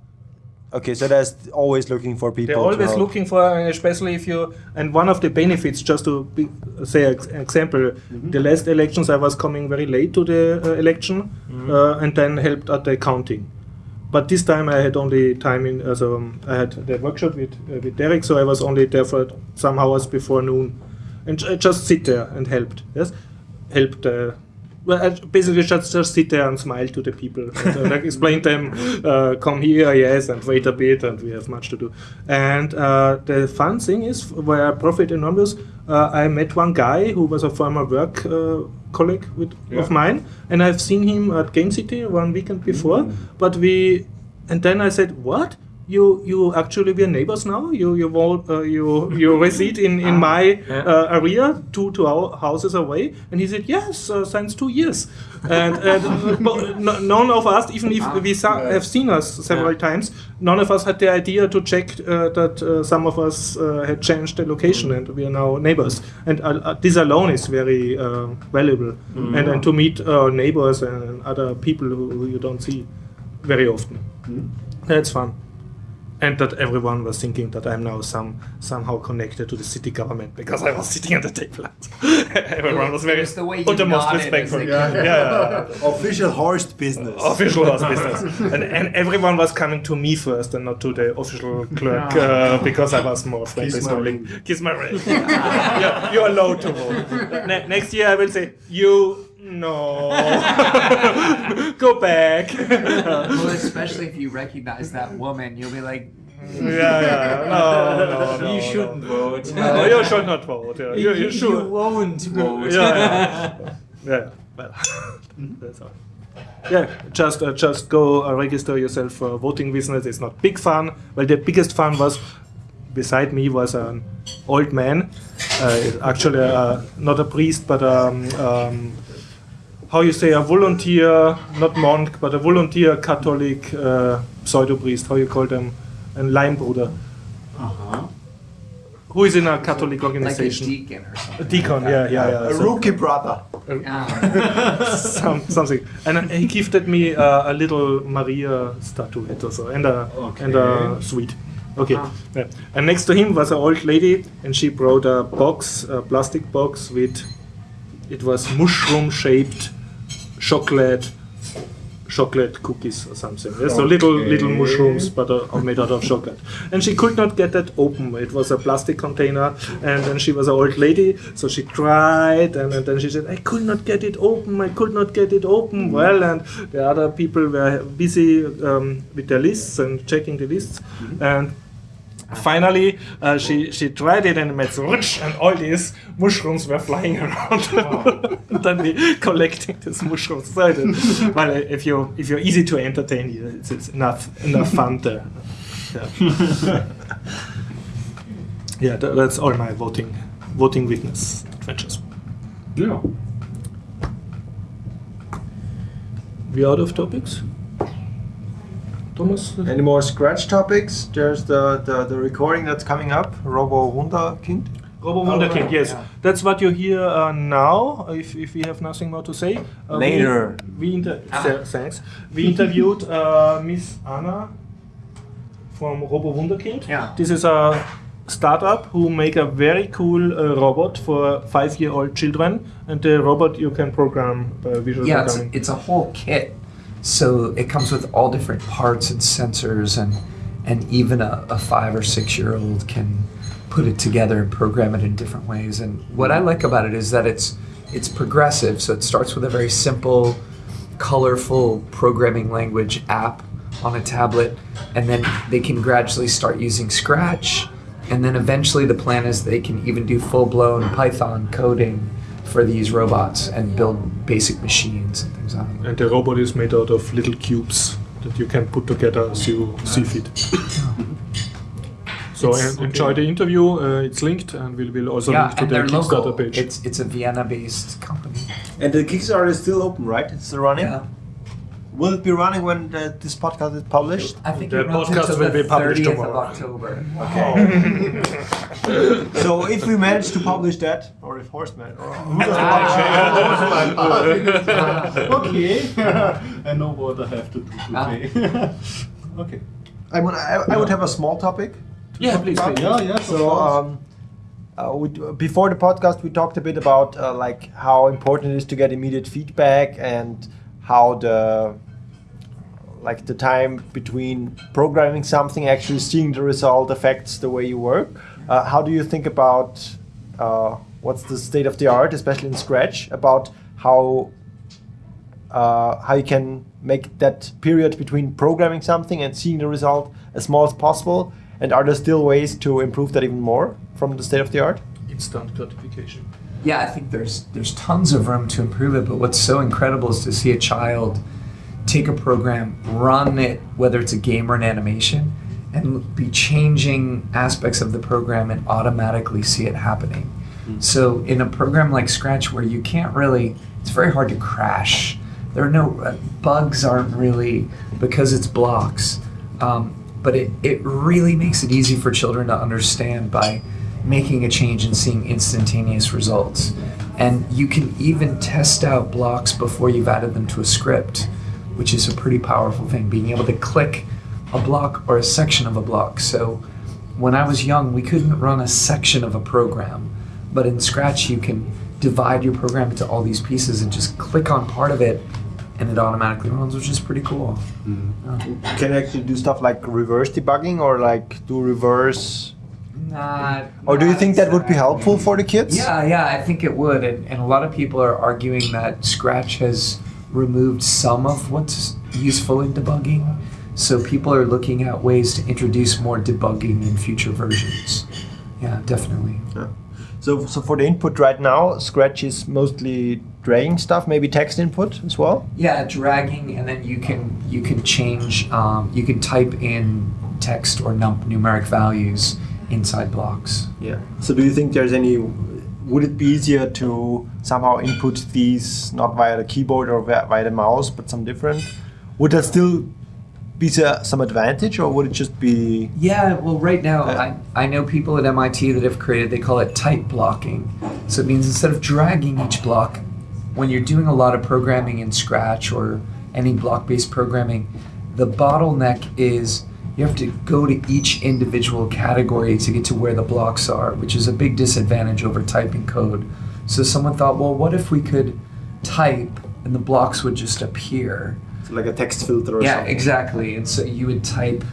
Okay, so that's always looking for people. They're always looking for, and especially if you. And one of the benefits, just to be, say ex- example, Mm-hmm. the last elections I was coming very late to the uh, election, Mm-hmm. uh, and then helped at the counting. But this time I had only time in, also um, I had the workshop with uh, with Derek, so I was only there for some hours before noon, and j- just sit there and helped. Yes, helped. Uh, basically just just sit there and smile to the people and uh, like explain them, uh, come here, yes, and wait a bit, and we have much to do. And uh, the fun thing is, where I profit enormous, uh, I met one guy who was a former work uh, colleague with, of mine, and I've seen him at Game City one weekend before. But we, and then I said, what? You you actually we're neighbors now. You you uh, you you reside in in my uh, area, two two hou- houses away. And he said yes, uh, since two years. And, and none of us, even if we sa- have seen us several times, none of us had the idea to check uh, that uh, some of us uh, had changed the location and we are now neighbors. And this alone is very valuable. And, and to meet uh, neighbors and other people who, who you don't see very often. That's fun. And that everyone was thinking that I'm now some somehow connected to the city government because I was sitting at the table. everyone was very It's the way you uttermost nodded respect as for they me. came. Yeah, yeah, yeah. Official Horst business. official was business, and, and everyone was coming to me first and not to the official clerk uh, because I was more friendly. Kiss my smiling. Kiss my ring. yeah, you're allowed to vote. Ne- next year I will say you. No, go back. Well, especially if you recognize that woman, you'll be like, yeah, yeah. No, no, no. you shouldn't no. vote. No, you should not vote. Yeah. You, you should. won't vote. Yeah, yeah. yeah. Well, that's all. Yeah, just uh, just go uh, register yourself for voting business. It's not big fun. Well, the biggest fun was beside me was an old man, uh, actually uh, not a priest, but um, um, how you say a volunteer, not monk, but a volunteer Catholic uh, pseudo priest. How you call them? A Laienbruder. Who is in a Catholic like a organization? deacon or something. A deacon, yeah, yeah, yeah. A So- rookie brother. Ah, some, something. And uh, he gifted me uh, a little Maria statuette or so, and a and a sweet. Okay. Yeah. And next to him was an old lady, and she brought a box, a plastic box with, it was mushroom shaped chocolate chocolate cookies or something. Yeah, so little little mushrooms, but uh, are made out of chocolate. And she could not get that open. It was a plastic container, and then she was an old lady, so she tried, and, and then she said, "I could not get it open. I could not get it open." Well, and the other people were busy um, with their lists and checking the lists, and finally uh, she she tried it and it made rutsch and all these mushrooms were flying around. And then we collecting these mushrooms. So it, well if you if you're easy to entertain it's, it's enough enough fun to yeah, yeah tha- that's all my voting voting witness adventures. Yeah. we out of topics Thomas Any more scratch topics? There's the, the, the recording that's coming up, Robo Wunderkind. Robo Wunderkind, yes. That's what you hear uh, now, if, if we have nothing more to say. Uh, Later. We, inter- th- thanks. We interviewed uh, Miss Anna from Robo Wunderkind. Yeah. This is a startup who make a very cool uh, robot for five-year-old children, and the robot you can program by visual Yeah, it's, programming. it's a whole kit. So it comes with all different parts and sensors, and and even a, a five or six year old can put it together and program it in different ways. And what I like about it is that it's it's progressive. So it starts with a very simple, colorful programming language app on a tablet, and then they can gradually start using Scratch. And then eventually, the plan is they can even do full blown Python coding for these robots and build basic machines and things on them. and the robot is made out of little cubes that you can put together as you see fit. So en- enjoy the interview. Uh, it's linked, and we will also yeah, link to and the they're Kickstarter local. page. It's it's a Vienna-based company. And the Kickstarter is still open, right? It's still running? Yeah, Will it be running when the, this podcast is published? I think The it podcast will the be published 30th tomorrow. of October. so if we manage to publish that, or if Horseman, or okay. I know what I have to do today. okay. I, would, I, I would have a small topic. yeah, please. please. Yeah, yeah. So um, uh, we, before the podcast, we talked a bit about uh, like how important it is to get immediate feedback and how the like the time between programming something actually seeing the result affects the way you work. Uh, how do you think about uh, what's the state of the art, especially in Scratch, about how uh, how you can make that period between programming something and seeing the result as small as possible? And are there still ways to improve that even more from the state of the art? Instant gratification. Yeah, I think there's there's tons of room to improve it, but what's so incredible is to see a child take a program, run it, whether it's a game or an animation, and be changing aspects of the program and automatically see it happening. So in a program like Scratch, where you can't really, it's very hard to crash. There are no uh, bugs, aren't really because it's blocks. Um, but it, it really makes it easy for children to understand by making a change and seeing instantaneous results. And you can even test out blocks before you've added them to a script, which is a pretty powerful thing, being able to click a block or a section of a block. So when I was young, we couldn't run a section of a program, but in Scratch, you can divide your program into all these pieces and just click on part of it and it automatically runs, which is pretty cool. Mm-hmm. Um, can you actually do stuff like reverse debugging or like do reverse? Not, Or do you not think that would be helpful for the kids? Yeah, yeah, I think it would. And, and a lot of people are arguing that Scratch has removed some of what's useful in debugging. So people are looking at ways to introduce more debugging in future versions. Yeah, definitely. Yeah. So, so for the input right now, Scratch is mostly dragging stuff, maybe text input as well. Yeah, dragging, and then you can you can change. Um, you can type in text or num- numeric values inside blocks. Yeah. So do you think there's any? Would it be easier to somehow input these not via the keyboard or via, the mouse, but some different? Would that still be some advantage, or would it just be? Yeah, well, right now Yeah. I, I know people at MIT that have created, they call it type blocking. So it means instead of dragging each block, when you're doing a lot of programming in Scratch or any block based programming, the bottleneck is you have to go to each individual category to get to where the blocks are, which is a big disadvantage over typing code. So someone thought, well, what if we could type and the blocks would just appear? So like a text filter or yeah, something. exactly. And so you would type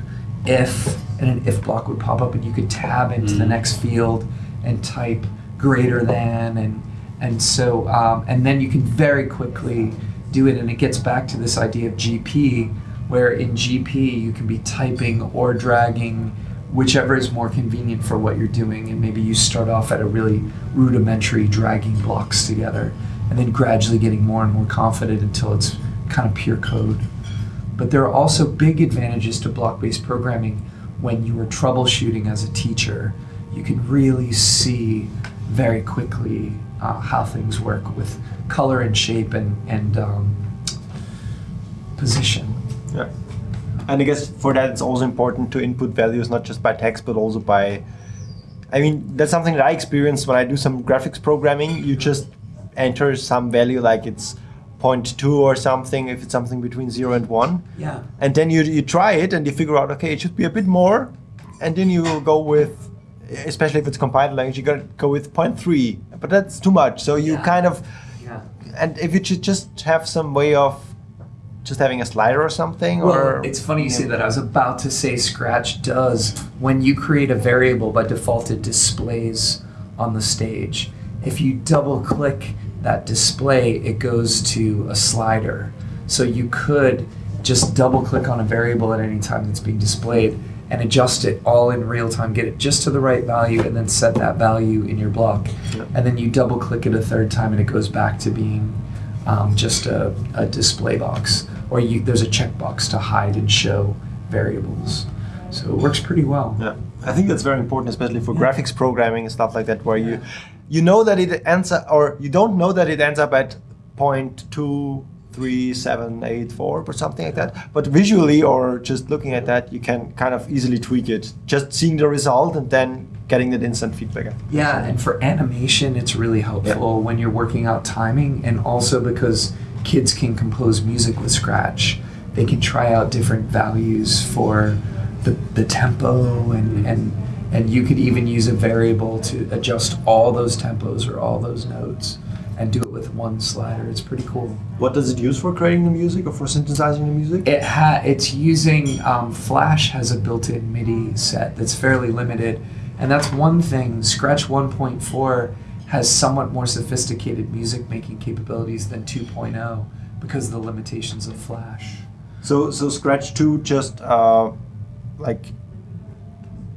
if, and an if block would pop up, and you could tab into the next field and type greater than, and and so um, and then you can very quickly do it, and it gets back to this idea of GP, where in GP you can be typing or dragging whichever is more convenient for what you're doing, and maybe you start off at a really rudimentary dragging blocks together, and then gradually getting more and more confident until it's kind of pure code. But there are also big advantages to block based programming when you are troubleshooting as a teacher. You can really see very quickly uh, how things work with color and shape and, and um, position. Yeah. And I guess for that it's also important to input values not just by text but also by I mean that's something that I experience when I do some graphics programming. You just enter some value like it's 0.2 or something if it's something between 0 and 1 Yeah. and then you, you try it and you figure out okay it should be a bit more and then you go with especially if it's compiled language you gotta go with 0.3 but that's too much so you Yeah. kind of Yeah. and if you should just have some way of just having a slider or something Well, or it's funny you say that. I was about to say Scratch does when you create a variable by default it displays on the stage. If you double click that display, it goes to a slider. So you could just double click on a variable at any time that's being displayed and adjust it all in real time, get it just to the right value, and then set that value in your block. And then you double click it a third time and it goes back to being um, just a, a display box, or you, there's a checkbox to hide and show variables. So it works pretty well. Yeah, I think that's very important, especially for graphics programming and stuff like that, where you you know that it ends up, or you don't know that it ends up at point two, three, seven, eight, four, or something like that. But visually, or just looking at that, you can kind of easily tweak it. Just seeing the result and then getting that instant feedback. Yeah, and for animation, it's really helpful when you're working out timing, and also because kids can compose music with Scratch, they can try out different values for the, the tempo, and, and and you could even use a variable to adjust all those tempos or all those notes, and do it with one slider. It's pretty cool. What does it use for creating the music or for synthesizing the music? It ha- it's using um, Flash has a built-in MIDI set that's fairly limited, and that's one thing. Scratch 1.4 has somewhat more sophisticated music making capabilities than 2.0 because of the limitations of Flash. So so Scratch two just uh, like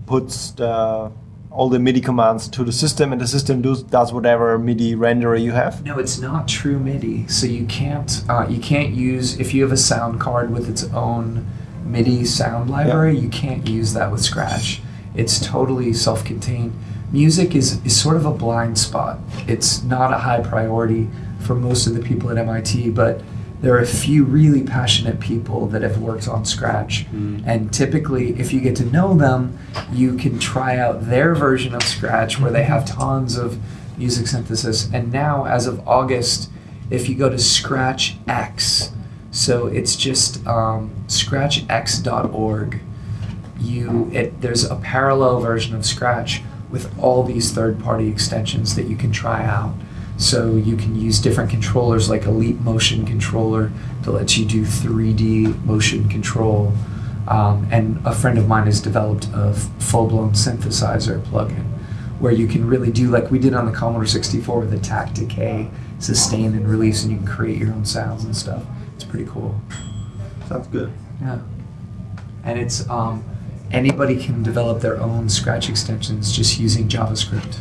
puts the all the MIDI commands to the system, and the system does does whatever MIDI renderer you have. No, it's not true MIDI, so you can't uh, you can't use if you have a sound card with its own MIDI sound library, you can't use that with Scratch. It's totally self-contained. Music is, is sort of a blind spot. It's not a high priority for most of the people at MIT, but there are a few really passionate people that have worked on Scratch. And typically, if you get to know them, you can try out their version of Scratch where they have tons of music synthesis. And now, as of August, if you go to Scratch X, so it's just um, scratchx.org, you it, there's a parallel version of Scratch with all these third-party extensions that you can try out. So you can use different controllers like a Leap Motion controller to let you do 3D motion control. Um, and a friend of mine has developed a full-blown synthesizer plugin where you can really do like we did on the Commodore 64 with the attack, decay, sustain, and release, and you can create your own sounds and stuff. It's pretty cool. Sounds good. Yeah. And it's um, anybody can develop their own Scratch extensions just using JavaScript.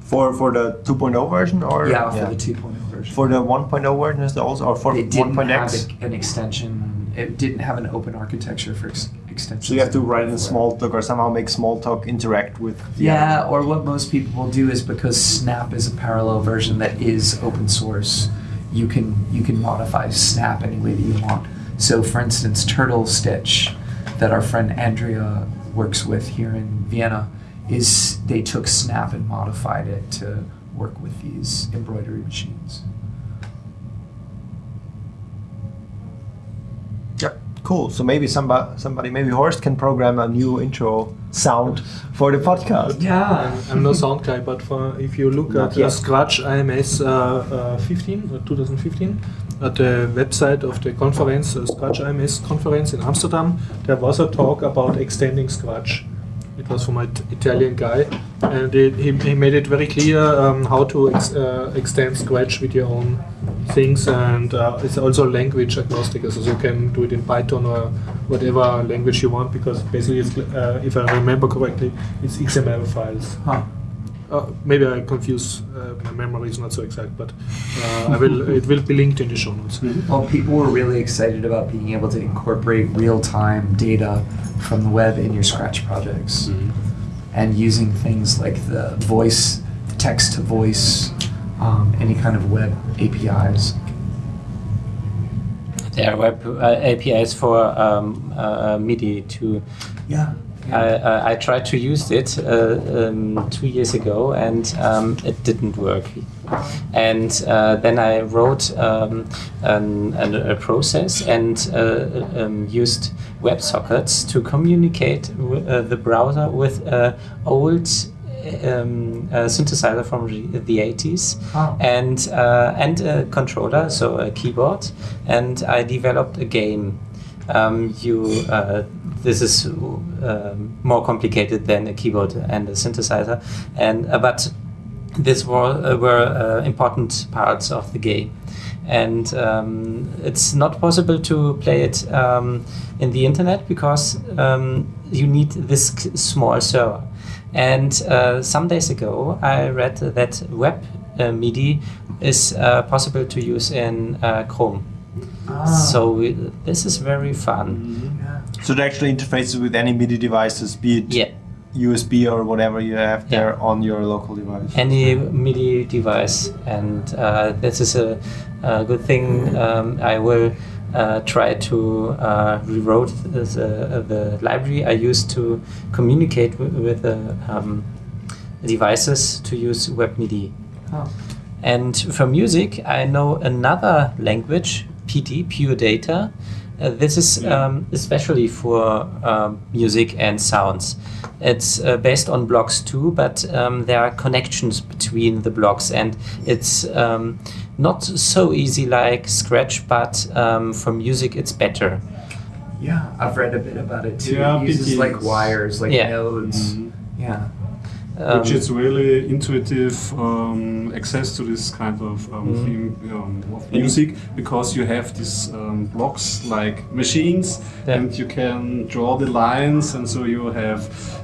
For for the 2.0 version or yeah, for the 2.0 version. For the 1.0 version is there also or for it didn't 1.x? an extension. It didn't have an open architecture for ex- extensions. So you have to write in. Smalltalk or somehow make Smalltalk interact with. The Yeah, or what most people will do is because Snap is a parallel version that is open source, you can you can modify Snap any way that you want. So, for instance, Turtle Stitch, that our friend Andrea works with here in Vienna, is they took Snap and modified it to work with these embroidery machines. Yep. Cool. So maybe somebody, somebody, maybe Horst can program a new intro sound for the podcast. Yeah. I'm no sound guy, but for, if you look Not at yet. Scratch AMS uh, uh, 15, uh, 2015, at the website of the conference, uh, Scratch AMS conference in Amsterdam, there was a talk about extending Scratch. It was from an Italian guy, and it, he, he made it very clear um, how to ex, uh, extend Scratch with your own things, and uh, it's also language agnostic, so you can do it in Python or whatever language you want, because basically, uh, if I remember correctly, it's XML files. Uh, maybe I confuse. Uh, my memory is not so exact, but uh, I will. It will be linked in the show notes. Well, people were really excited about being able to incorporate real-time data from the web in your Scratch projects, and using things like the voice, the text-to-voice, um, any kind of web APIs. There are web uh, APIs for um, uh, MIDI too. Yeah. I, I, I tried to use it uh, um, two years ago and um, it didn't work. And uh, then I wrote um, an, an, a process and uh, um, used WebSockets to communicate w- uh, the browser with uh, old um, uh, synthesizer from the- the 80s Oh. and uh, and a controller, so a keyboard, and I developed a game. Um, you uh, this is um, more complicated than a keyboard and a synthesizer, and uh, but this were uh, were uh, important parts of the game. And um, it's not possible to play it um, in the internet because um, you need this small server. And uh, some days ago, I read that web MIDI is possible to use in uh, Chrome. So we, this is very fun. So it actually interfaces with any MIDI devices, be it Yeah, USB or whatever you have there Yeah. on your local device. any MIDI device, and uh, this is a, a good thing. Um, I will uh, try to uh, rewrote the, the library I used to communicate with the um, devices to use web MIDI. Oh. And for music, I know another language, PD, Pure Data. Uh, this is um, especially for um, music and sounds. It's uh, based on blocks too, but um, there are connections between the blocks, and it's um, not so easy like Scratch, but um, for music it's better. Yeah, I've read a bit about it too. Yeah, it uses PD like wires, like Yeah. nodes. Yeah. Which Um, is really intuitive um, access to this kind of um, theme um, of music because you have these um, blocks like machines Yeah. and you can draw the lines and so you have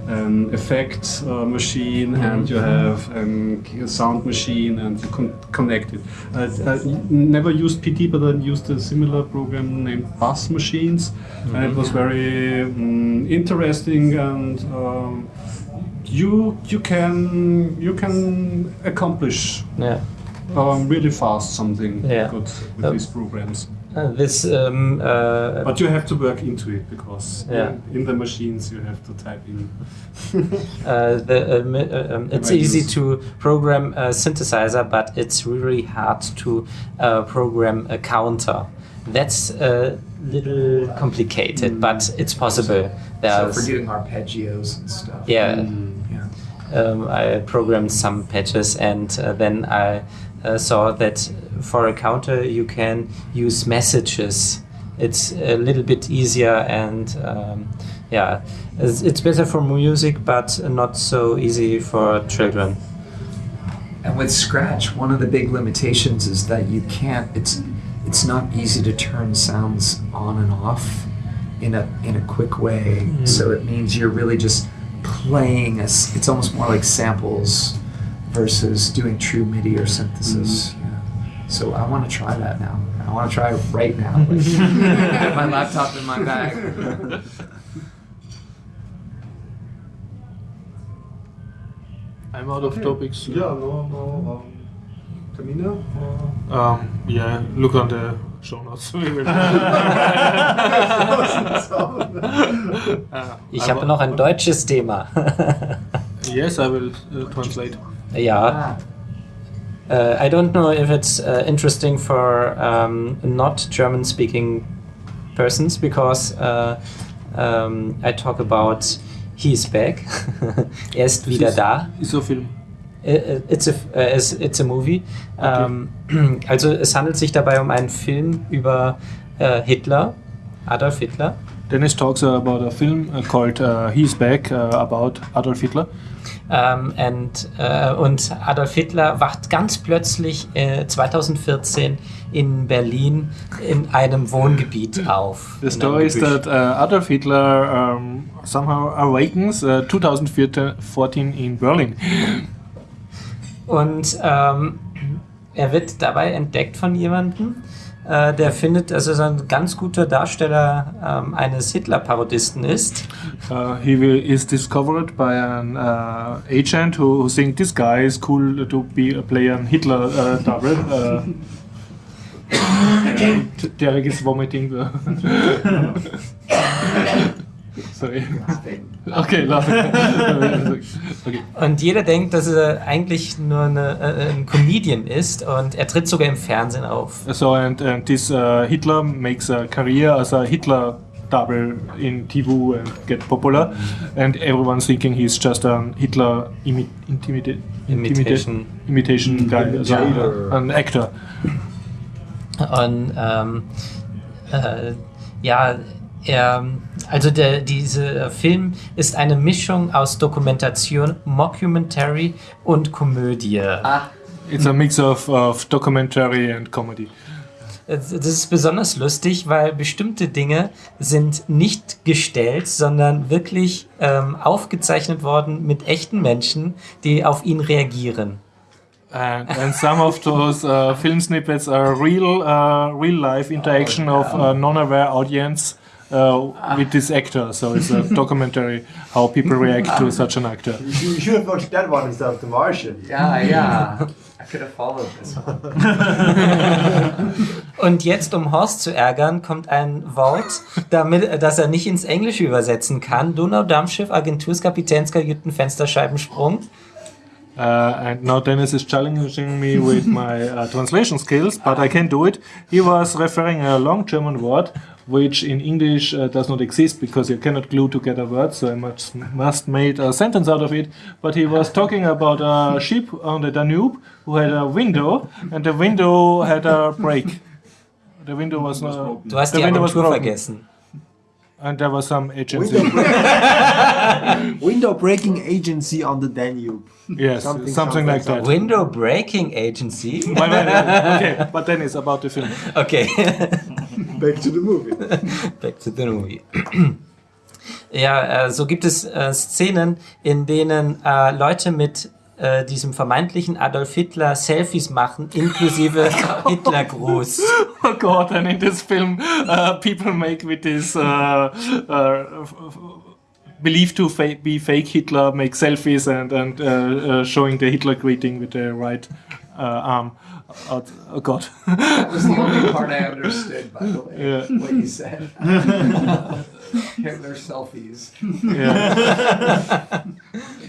an effect uh, machine and you have a sound machine and you con- connect it. I, I never used PD but I used a similar program named Buzz Machines and it was very um, interesting and um, you you can you can accomplish yeah. um, really fast something Yeah. good with Uh, these programs. Uh, this um, uh, But you have to work into it because Yeah. in, in the machines you have to type in. Uh, the, um, uh, um, it's easy to program a synthesizer, but it's really hard to uh, program a counter. That's a little complicated, but it's possible. So There's, for doing arpeggios and stuff. yeah, Yeah. Um, I programmed some patches, and uh, then I uh, saw that for a counter you can use messages. It's a little bit easier, and um, yeah, it's, it's better for music, but not so easy for children. And with Scratch, one of the big limitations is that you can't. It's it's not easy to turn sounds on and off in a in a quick way. So it means you're really just playing. A, s- it's almost more like samples versus doing true MIDI or synthesis. Yeah. So I want to try that now. I want to try it right now. Like, get my laptop in my bag. I'm out of topics. Yeah, no, no. Um, Tamina? or- Um, yeah, look on the show notes. We will- Uh, Ich I habe noch ein deutsches Thema. Yes, I will uh, translate. ja. Uh, I don't know if it's uh, interesting for um, not German speaking persons because uh, um, I talk about he's back. er ist wieder da. Ist so Film. Äh, It's a, äh, it's, it's a movie. Ähm, also es handelt sich dabei um einen Film über äh, Hitler, Adolf Hitler. Dennis talks about a film uh, called uh, He's Back uh, about Adolf Hitler. Ähm, and, äh, und Adolf Hitler wacht ganz plötzlich äh, 2014 in Berlin in einem Wohngebiet auf. The story is that uh, Adolf Hitler um, somehow awakens uh, 2014 in Berlin. Und ähm, er wird dabei entdeckt von jemandem, äh, der findet, dass er so ein ganz guter Darsteller ähm, eines Hitler-Parodisten ist. Uh, he will, is discovered by an uh, agent who, who think this guy is cool to be a play an Hitler uh, double. Uh, Derek is vomiting. Sorry. Okay, laughing. okay. Und jeder denkt, dass er eigentlich nur eine, äh, ein Comedian ist und er tritt sogar im Fernsehen auf. So and, and this uh, Hitler makes a career as a Hitler double in TV and get popular, and everyone's thinking he's just a Hitler imi intimida Imitation. imitation guy, also an actor. Und ähm, äh, ja, er, also der, dieser Film ist eine Mischung aus Dokumentation, Mockumentary und Komödie. It's a mix of, of documentary and comedy. Das ist besonders lustig, weil bestimmte Dinge sind nicht gestellt, sondern wirklich ähm, aufgezeichnet worden mit echten Menschen, die auf ihn reagieren. And, and some of those uh, film snippets are real, uh, real life interaction of a non-aware audience uh, with this actor. So it's a documentary how people react to such an actor. You, you should have watched that one instead of The Martian. Yeah, yeah. I could have followed this one. Und jetzt, um Horst zu ärgern, kommt ein Wort, damit, das er nicht ins Englische übersetzen kann. Donaudampfschiff, Agenturskapitänskajüten, Fensterscheibensprung. Uh, and now Dennis is challenging me with my uh, translation skills, but I can do it. He was referring a long German word, which in English uh, does not exist because you cannot glue together words, so I must, must made a sentence out of it. But he was talking about a ship on the Danube who had a window, and the window had a break. The window was not. Du hast the die window was Agentur broken, vergessen. and there was some agency. Window breaking agency on the Danube. yes, Something something, sounds like like that. Window Breaking Agency. Okay, but then it's about the film. Okay. Back to the movie. Back to the movie. Ja, äh, so gibt es äh, Szenen, in denen äh, Leute mit äh, diesem vermeintlichen Adolf Hitler Selfies machen, inklusive Hitlergruß. Oh God! And in this film, uh, people make with this uh, uh, f- f- believed to fa- be fake Hitler make selfies and and uh, uh, showing the Hitler greeting with the right uh, arm. Out. Oh God! That was the only part I understood, by the way. Yeah. What you said. Hitler selfies. Yeah.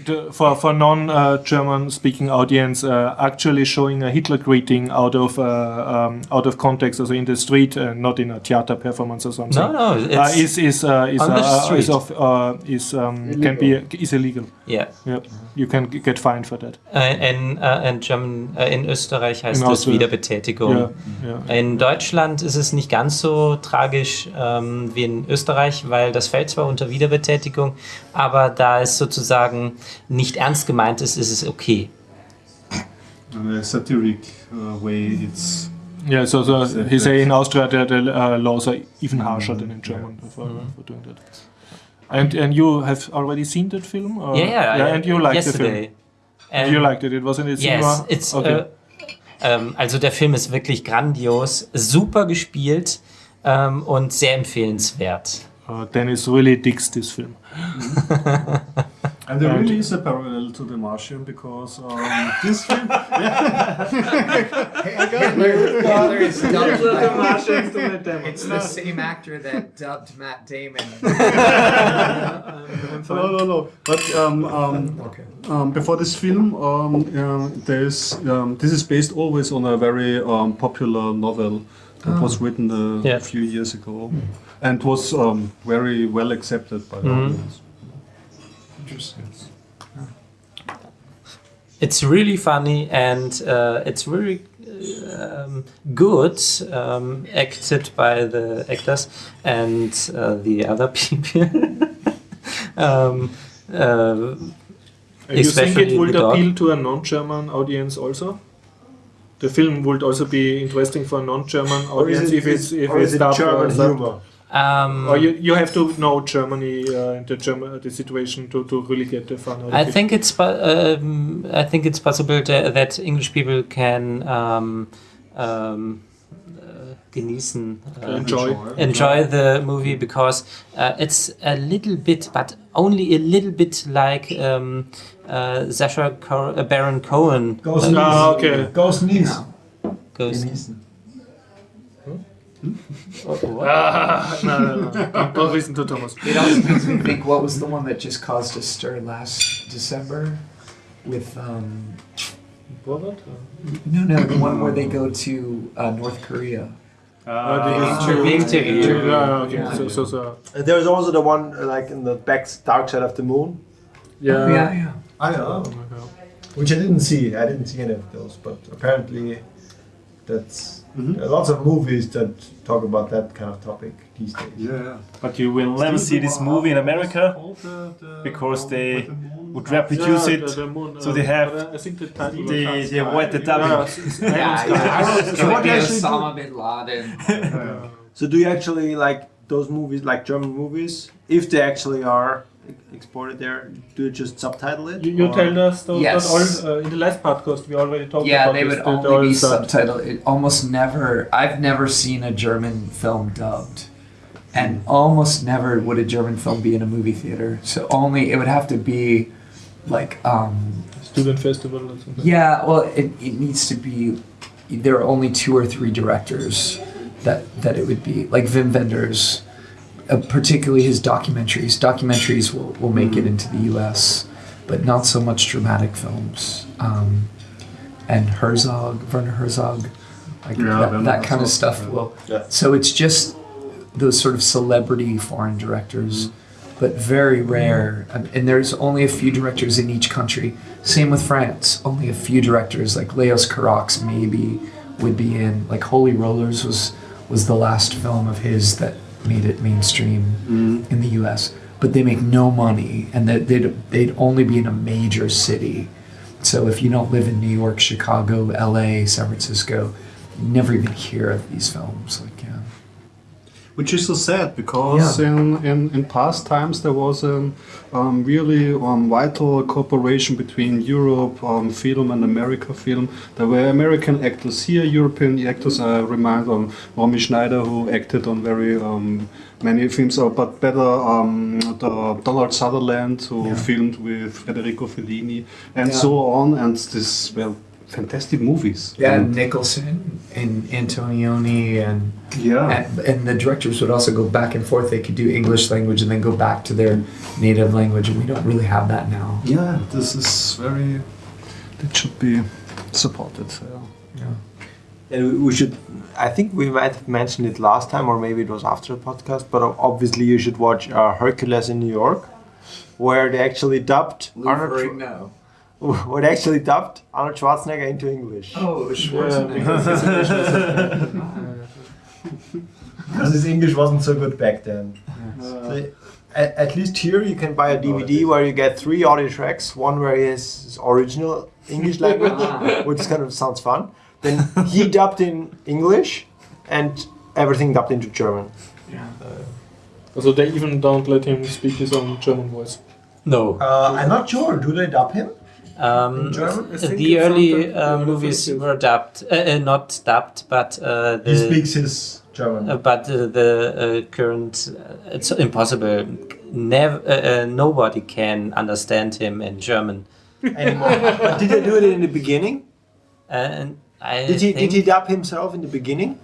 The- for for non uh, German speaking audience, uh, actually showing a Hitler greeting out of uh, um, out of context, also in the street, uh, not in a theater performance or something. No, no, uh, it's is is uh, is on the uh, is street. of uh, is um, can be is illegal. yeah. Yep. You can get fined for that. Äh, In, äh, in, German, äh, in Österreich heißt In das Austria. Wiederbetätigung. Ja, ja. In Deutschland ist es nicht ganz so tragisch ähm, wie in Österreich, weil das fällt zwar unter Wiederbetätigung, aber da es sozusagen nicht ernst gemeint ist, ist es okay. In a satiric uh, way, it's Yeah, so, so he say in Austria the uh, laws are even harsher than in German for, for doing that. And and you have already seen that film? Or? Yeah, yeah. yeah and you liked the yesterday. film. And you liked it. It was in the Yes, cinema. it's, okay. äh, ähm, also der Film ist wirklich grandios, super gespielt ähm, und sehr empfehlenswert. uh, Dennis really digs this film. and there And- really is a parallel to The Martian because um, this film. Hitler is dubbed by- It's the same actor that dubbed Matt Damon. no, no, no. But um, um, um, before this film, um, uh, there's um, this is based always on a very um, popular novel that was written uh, Yeah. a few years ago, and was um, very well accepted by the audience. Interesting. it's really funny and uh, it's really um, good um, acted by the actors and uh, the other people. um, uh, And you think it would appeal to a non-German audience also? The film would also be interesting for a non-German Or is audience it, if it's if it's is it German humor? Um, Or you, you have to know Germany uh, and the German the situation to, to really get the fun out of I it. think it's um, I think it's possible that, that English people can um, um, uh, genießen, uh, enjoy. enjoy the movie because uh, it's a little bit, but only a little bit like um, uh, Sacha Co- uh, Baron Cohen Ghost uh, Knees. Ah, okay. Ghost Knees. goes. Ah, no, no, no. Don't, don't listen to Thomas. It also makes me think what was the one that just caused a stir last December with um Borat? no no the one where they go to uh, North Korea. Uh, the Interview. Interview. Yeah, okay. Yeah. So, so, so, And there's also the one uh, like in the back dark side of the moon. yeah. yeah. Yeah. I know. Which I didn't see. I didn't see any of those, but apparently that's there are lots of movies that talk about that kind of topic these days. Yeah. But you will never see this movie in America because they would reproduce Yeah, it. the- the moon, so uh, they have I think the title They, was- they avoid the Yeah, dubbing. it's- it's So what Maybe actually do- Osama bin Laden. So do you actually like those movies, like German movies, if they actually are e- exported there? Do you just subtitle it? You, you or- told us that Yes. all, uh, in the last podcast we already talked Yeah, about they this, would that only be all sub- subtitled. It almost never. I've never seen a German film dubbed, and almost never would a German film be in a movie theater. So only it would have to be like um, student festival or something. Yeah, well, it, it needs to be. There are only two or three directors that that it would be like Wim Wenders, uh, particularly his documentaries. Documentaries will, will make it into the U.S., but not so much dramatic films. Um, and Herzog, Werner Herzog, like Yeah, that, that kind of stuff yeah. will. Yeah. So it's just those sort of celebrity foreign directors, but very rare. Um, And there's only a few directors in each country. Same with France. Only a few directors, like Leos Carax, maybe would be in. Like Holy Rollers was was the last film of his that made it mainstream mm-hmm. in the U.S. But they make no money, and that they'd they'd only be in a major city. So if you don't live in New York, Chicago, L.A., San Francisco, you never even hear of these films. Like yeah. Which is so sad because in, in, in past times there was a um, really um, vital cooperation between Europe um, film and America film. There were American actors here, European actors. I remind on Romy Schneider who acted on very um, many films, uh, but better um, the Donald Sutherland who filmed with Federico Fellini and Yeah. so on. And this well fantastic movies. Yeah, And- Nicholson and Antonioni and, yeah. and and the directors would also go back and forth. They could do English language and then go back to their native language, and we don't really have that now. Yeah, this is very. It should be supported. So. Yeah. And we- we should. I think we might have mentioned it last time, or maybe it was after the podcast. But obviously, you should watch uh, Hercules in New York, where they actually dubbed Arnold. Schwar- no. where actually dubbed Arnold Schwarzenegger into English. Oh, because his English wasn't so good back then. So, uh, at, at least here you can buy a DVD where you get three audio tracks. One where he has his original English language, which kind of sounds fun. Then he dubbed in English, and everything dubbed into German. Yeah. Uh, so they even don't let him speak his own German voice. No. Uh, I'm not sure. Do they dub him? Um, German? The early something- uh, movies something. were dubbed, uh, uh, not dubbed, but uh, the, He speaks his German. Uh, but uh, the uh, current, uh, it's impossible. Never, uh, uh, nobody can understand him in German. anymore. but did they do it in the beginning? And I Did he did he dub himself in the beginning?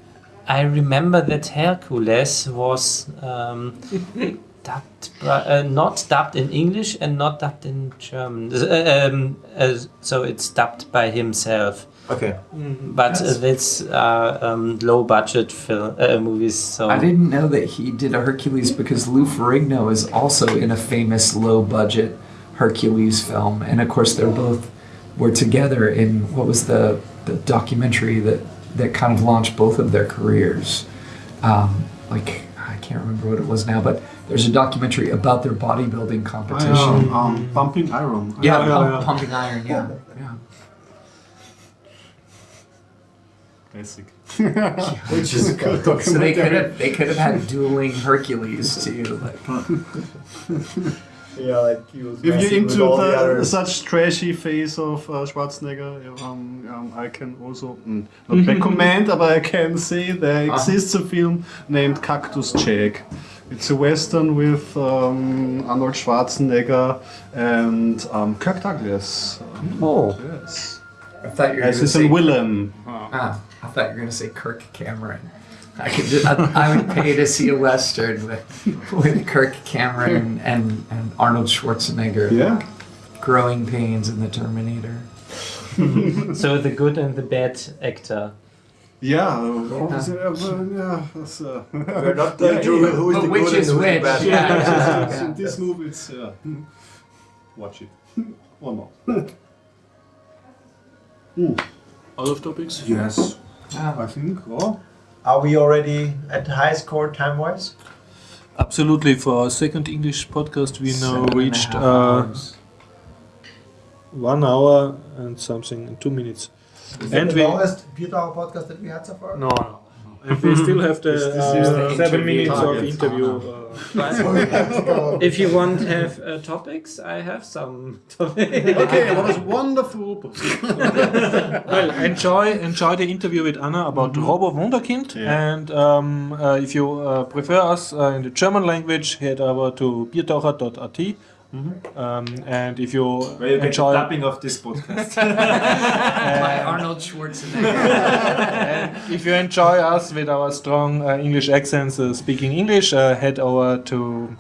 I remember that Hercules was um, dubbed, by- uh, not dubbed in English and not dubbed in German. Uh, um, uh, so it's dubbed by himself. Okay. But uh, it's uh, um, low budget film uh, movies. So I didn't know that he did a Hercules because Lou Ferrigno is also in a famous low budget Hercules film, and of course they're both were together in what was the, the documentary that, that kind of launched both of their careers. Um, like, I can't remember what it was now, but there's a documentary about their bodybuilding competition. Um, um, pumping iron. Yeah, Yeah, pump- yeah. pumping iron. Yeah, yeah. Classic. Which is So they could have they could have had dueling Hercules too. Like, yeah, like If you're into the, the, such trashy face of uh, Schwarzenegger, um, um, I can also mm, not recommend, but I can say there exists a film named Cactus Jack. It's a western with um, Arnold Schwarzenegger and um, Kirk Douglas. Oh, Yes. I thought you were As going to his say villain. Ah, I thought you were going to say Kirk Cameron. I could just, I, I would pay to see a western with, with Kirk Cameron and, and Arnold Schwarzenegger. Yeah. Growing pains in the Terminator. So the good and the bad actor. Yeah. uh, uh, yeah. that's, uh, we're not going to yeah, who is But the which good and is who's the which? bad. Yeah. yeah. In this movie, it's yeah. Watch it or not. Out of topics? Yes, Ah, I think. Oh. Are we already at high score time wise? Absolutely. For our second English podcast, we now seven and reached uh, one hour and something in two minutes. Is And that we- the longest Biertaucher podcast that we had so far? No, no. And we still have the, This- this uh, the seven minutes of target. interview. Uh, If you want to have uh, topics, I have some topics. Okay, what a wonderful. well, enjoy enjoy the interview with Anna about Robo Wunderkind. Yeah. And um, uh, if you uh, prefer us uh, in the German language, head over to biertaucher.at. Um, and if you Where you get the enjoy, dubbing of this podcast. By Arnold Schwarzenegger. and if you enjoy us with our strong uh, English accents uh, speaking English, uh, head over to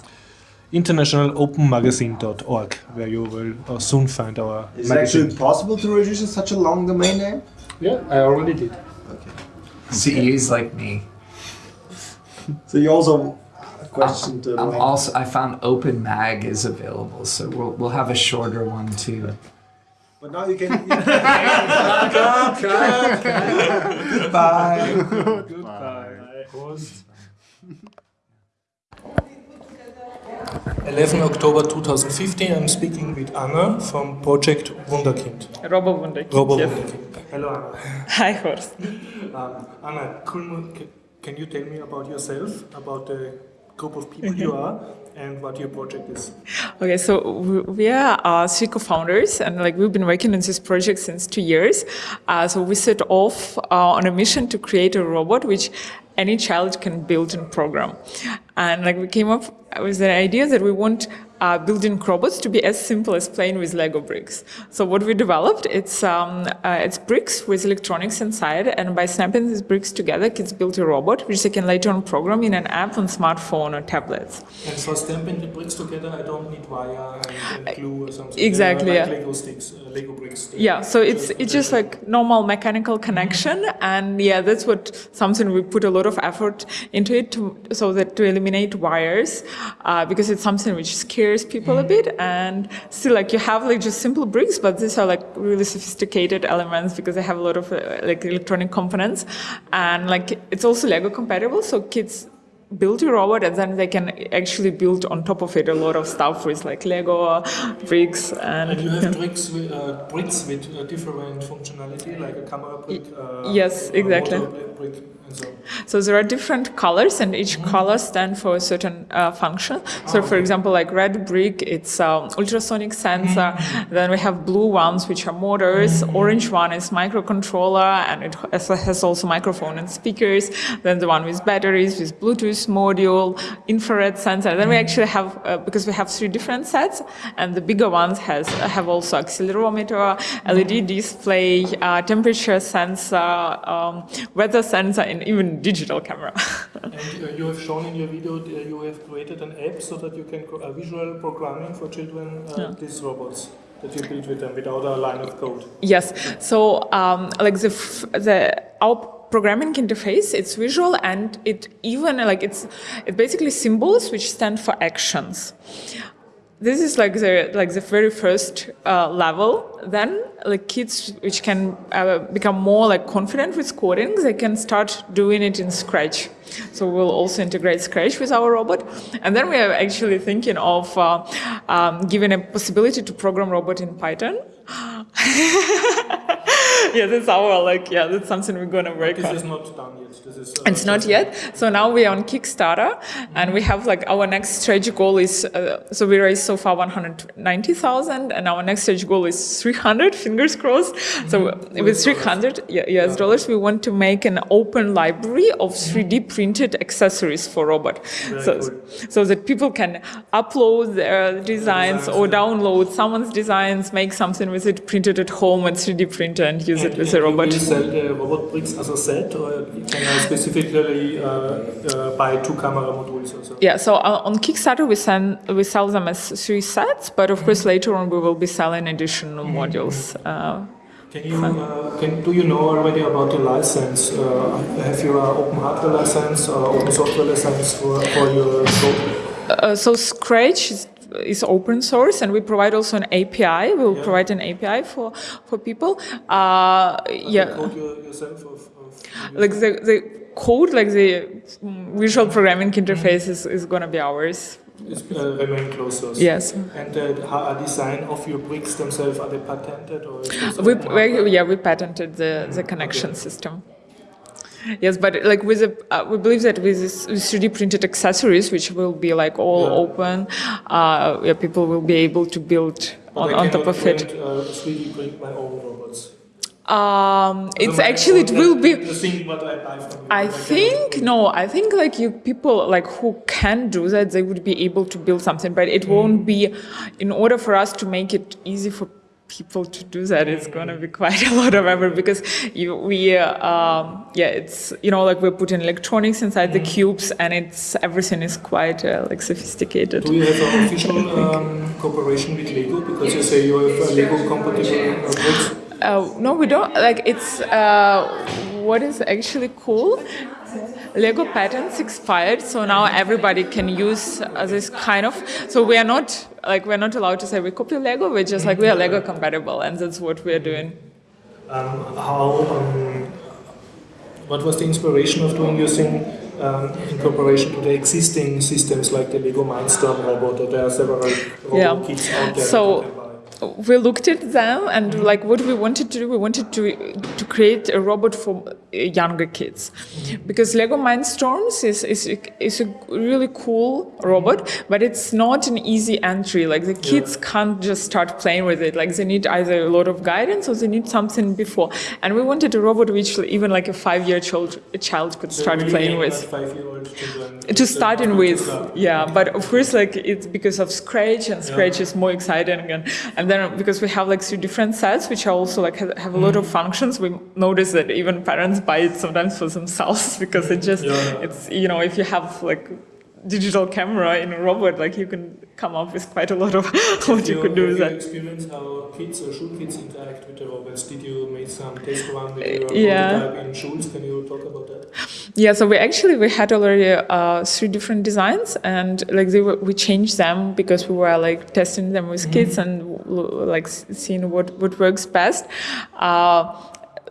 internationalopenmagazine.org, where you will uh, soon find our Is it actually possible to register such a long domain name? Yeah, I already did. CEs like me. So you also questioned the I'm also I found Open Mag is available, so we'll we'll have a shorter one too. But now you can. Bye. Goodbye. Prost. 11 October 2015, I'm speaking with Anna from Project Wunderkind. Robo Wunderkind. Robo yes. Wunderkind. Hello, Anna. Hi, Horst. Um, Anna, can, can you tell me about yourself, about the group of people you are, and what your project is? Okay, so we- we are uh, three co-founders, and like we've been working on this project since two years. Uh, so we set off uh, on a mission to create a robot which any child can build and program. And like we came up with the idea that we want uh, building robots to be as simple as playing with Lego bricks. So what we developed, it's um, uh, it's bricks with electronics inside, and by snapping these bricks together, kids build a robot which they can later on program in an app on smartphone or tablets. And for stamping the bricks together, I don't need wire and, and glue or something. Exactly, They're yeah. Lego sticks, uh, Lego bricks. Yeah, so it's it's just like normal mechanical connection, and yeah, that's what something we put a lot of effort into it to so that to eliminate wires, uh, because it's something which scares people a bit, and still like you have like just simple bricks, but these are like really sophisticated elements because they have a lot of uh, like electronic components, and like it's also Lego compatible, so kids build a robot and then they can actually build on top of it a lot of stuff with like Lego bricks and, And you have bricks with, uh, bricks with uh, different functionality, like a camera brick. Uh, yes, exactly. motor brick, and so. So there are different colors, and each color stand for a certain uh, function. So, for example, like red brick, it's um, ultrasonic sensor. Then we have blue ones, which are motors. Orange one is microcontroller, and it has has also microphone and speakers. Then the one with batteries, with Bluetooth module, infrared sensor. Then we actually have uh, because we have three different sets, and the bigger ones has have also accelerometer, LED display, uh, temperature sensor, um, weather sensor, and even digital camera. And uh, you have shown in your video that you have created an app so that you can co- uh, visual programming for children uh, Yeah. these robots that you build with them without a line of code. yes. So um, like the f- the our programming interface, it's visual and it even like it's it basically symbols which stand for actions. This is like the like the very first uh, level. Then like kids which can uh, become more like confident with coding, they can start doing it in Scratch. So we'll also integrate Scratch with our robot, and then we are actually thinking of uh, um, giving a possibility to program robot in Python. yeah, that's our like yeah, that's something we're gonna work This on. is not done yet. This is. Uh, It's not yet. So now we are on Kickstarter, and we have like our next stretch goal is uh, so we raised so far 190,000, and our next stretch goal is 300. Fingers crossed. So with 300 yeah, US dollars, we want to make an open library of 3D printed accessories for robot, so so that people can upload their designs or download someone's designs, make something with it, print it at home, and 3D printer, and use it with a robot. Sell the robot bricks as a set, or can I specifically uh, uh, buy two camera modules or so? Yeah, so uh, on Kickstarter we send we sell them as three sets, but of course later on we will be selling additional modules. Uh, Can you uh, can do you know already about the license? Uh, have you an open hardware license or open software license for, for your uh, so Scratch is, is open source, and we provide also an API. We will provide an API for for people. Uh, yeah, Code yourself of, of like the the code, like the mm, visual programming interface is, is going to be ours. is, uh, remain closed source. Yes. And the uh, design of your bricks themselves are they patented or? We, we yeah we patented the the connection system. Yes, but like with the, uh, we believe that with this with 3D printed accessories, which will be like all Yeah. open, uh, yeah, people will be able to build on, on top of it. uh, 3D print my own robots. Um, it's actually it will be. Thing I buy from you. I think no. I think like you people like who can do that, they would be able to build something, but it won't be. In order for us to make it easy for people to do that, it's gonna be quite a lot of effort because you we uh, um, yeah, it's you know like we're putting electronics inside the cubes and it's everything is quite uh, like sophisticated. Do you have an official um, cooperation with Lego? Because you say you have uh, Lego compatible uh. Uh, no, we don't. Like it's uh, what is actually cool. Lego patents expired, so now everybody can use uh, this kind of. So we are not like we're not allowed to say we copy Lego. We're just like we are Lego compatible, and that's what we are doing. Um, how? Um, what was the inspiration of doing thing um, in comparison to the existing systems like the Lego Mindstorm robot? Or there are several robot Yeah. kits out there. So- that you can buy. we looked at them and like what we wanted to do we wanted to to create a robot for younger kids. Because lego mindstorms is, is, is a really cool robot but it's not an easy entry. Like the kids can't just start playing with it. Like they need either a lot of guidance or they need something before. And we wanted a robot which even like a five year child a child could start really playing with. at five-year-old children to start in with. yeah but of course like it's because of scratch and scratch is more exciting and, and then because we have like three different sets which are also like have, have a lot of Mm. functions we notice that even parents buy it sometimes for themselves because it just Yeah, it's you know if you have like digital camera in a robot like you can come up with quite a lot of what you could do with that you experienced how kids or school kids interact with the robots? Did you make some test run with your yeah. in schools? Can you talk about that? Yeah, so we actually we had already uh, three different designs, and like they were, we changed them because we were like testing them with kids and like seeing what what works best. Uh,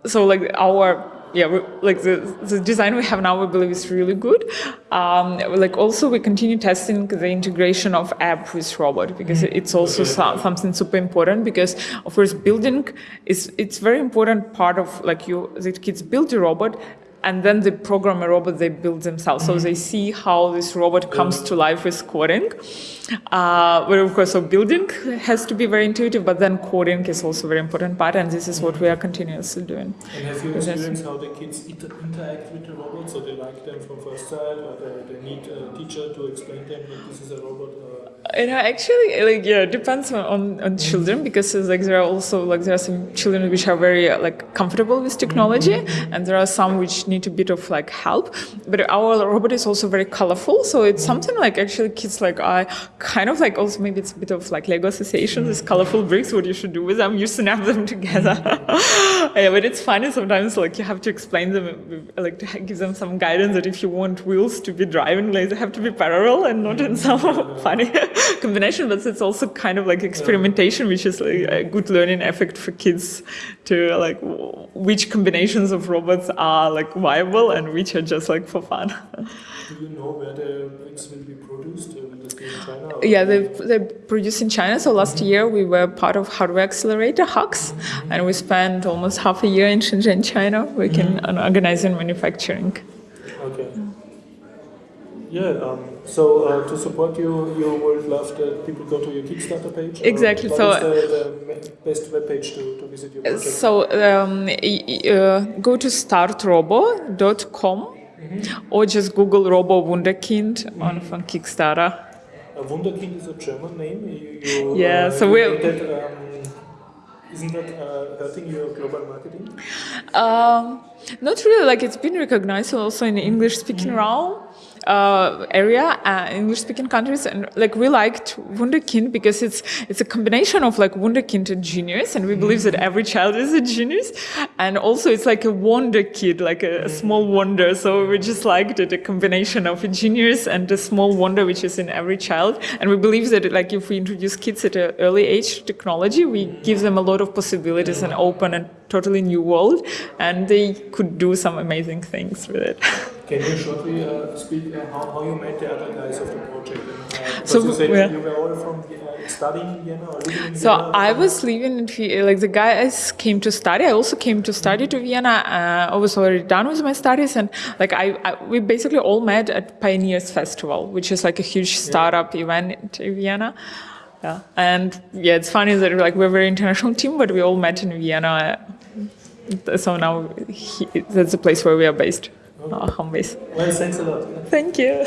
so like our yeah, we, like the, the design we have now, we believe is really good. Um, like also we continue testing the integration of app with robot because it's also so, something super important because of course building is it's very important part of like you the kids build a robot and then they program a robot they build themselves. So they see how this robot comes to life with coding. Uh, but of course so building has to be very intuitive but then coding is also a very important part and this is what we are continuously doing. And have you experienced how the kids inter- interact with the robots? So they like them from first sight, or they, they need a teacher to explain them that this is a robot? Or Know, actually, like yeah, it depends on, on, on mm-hmm. children because uh, like there are also like there are some children which are very uh, like comfortable with technology, mm-hmm. and there are some which need a bit of like help. But our robot is also very colorful, so it's mm-hmm. something like actually kids like I kind of like also maybe it's a bit of like Lego association. These colorful bricks, what you should do with them, you snap them together. yeah, but it's funny sometimes like you have to explain them, like to give them some guidance that if you want wheels to be driving, like they have to be parallel and not in some funny combination, but it's also kind of like experimentation, which is like a good learning effect for kids to like which combinations of robots are like viable and which are just like for fun. Do you know where the bricks will be produced? Uh, will this be in China? Yeah, they they produce in China. So last year we were part of Hardware Accelerator HAX, and we spent almost half a year in Shenzhen, China, working on organizing manufacturing. Okay. Yeah, um, so uh, to support you, you would love that people go to your Kickstarter page? Exactly, so- the, the best webpage to, to visit your project? So um, uh, go to startrobo.com or just Google Robo Wunderkind on from Kickstarter. Uh, Wunderkind is a German name. You, you, Yeah, uh, so that, um, isn't that uh, hurting your global marketing? Um, not really. Like it's been recognized also in the English-speaking realm uh, area, uh, English-speaking countries, and like we liked Wunderkind because it's it's a combination of like Wunderkind and genius, and we believe that every child is a genius, and also it's like a wonder kid, like a, a small wonder. So we just liked it, a combination of a genius and a small wonder which is in every child, and we believe that like if we introduce kids at an early age to technology, we give them a lot of possibilities and open and totally new world, and they could do some amazing things with it. Can you shortly uh, speak uh, how, how you met the other guys of the project? Uh, So, you said yeah. you were all from uh, studying in Vienna or living in So Vienna? I was living in Vienna, like the guys came to study. I also came to study to Vienna. Uh, I was already done with my studies, and like I, I, we basically all met at Pioneers Festival, which is like a huge startup event in Vienna. Yeah, and yeah, it's funny that like we're a very international team, but we all met in Vienna. So now he, that's the place where we are based, our home base. Well, thanks a lot. Thank you.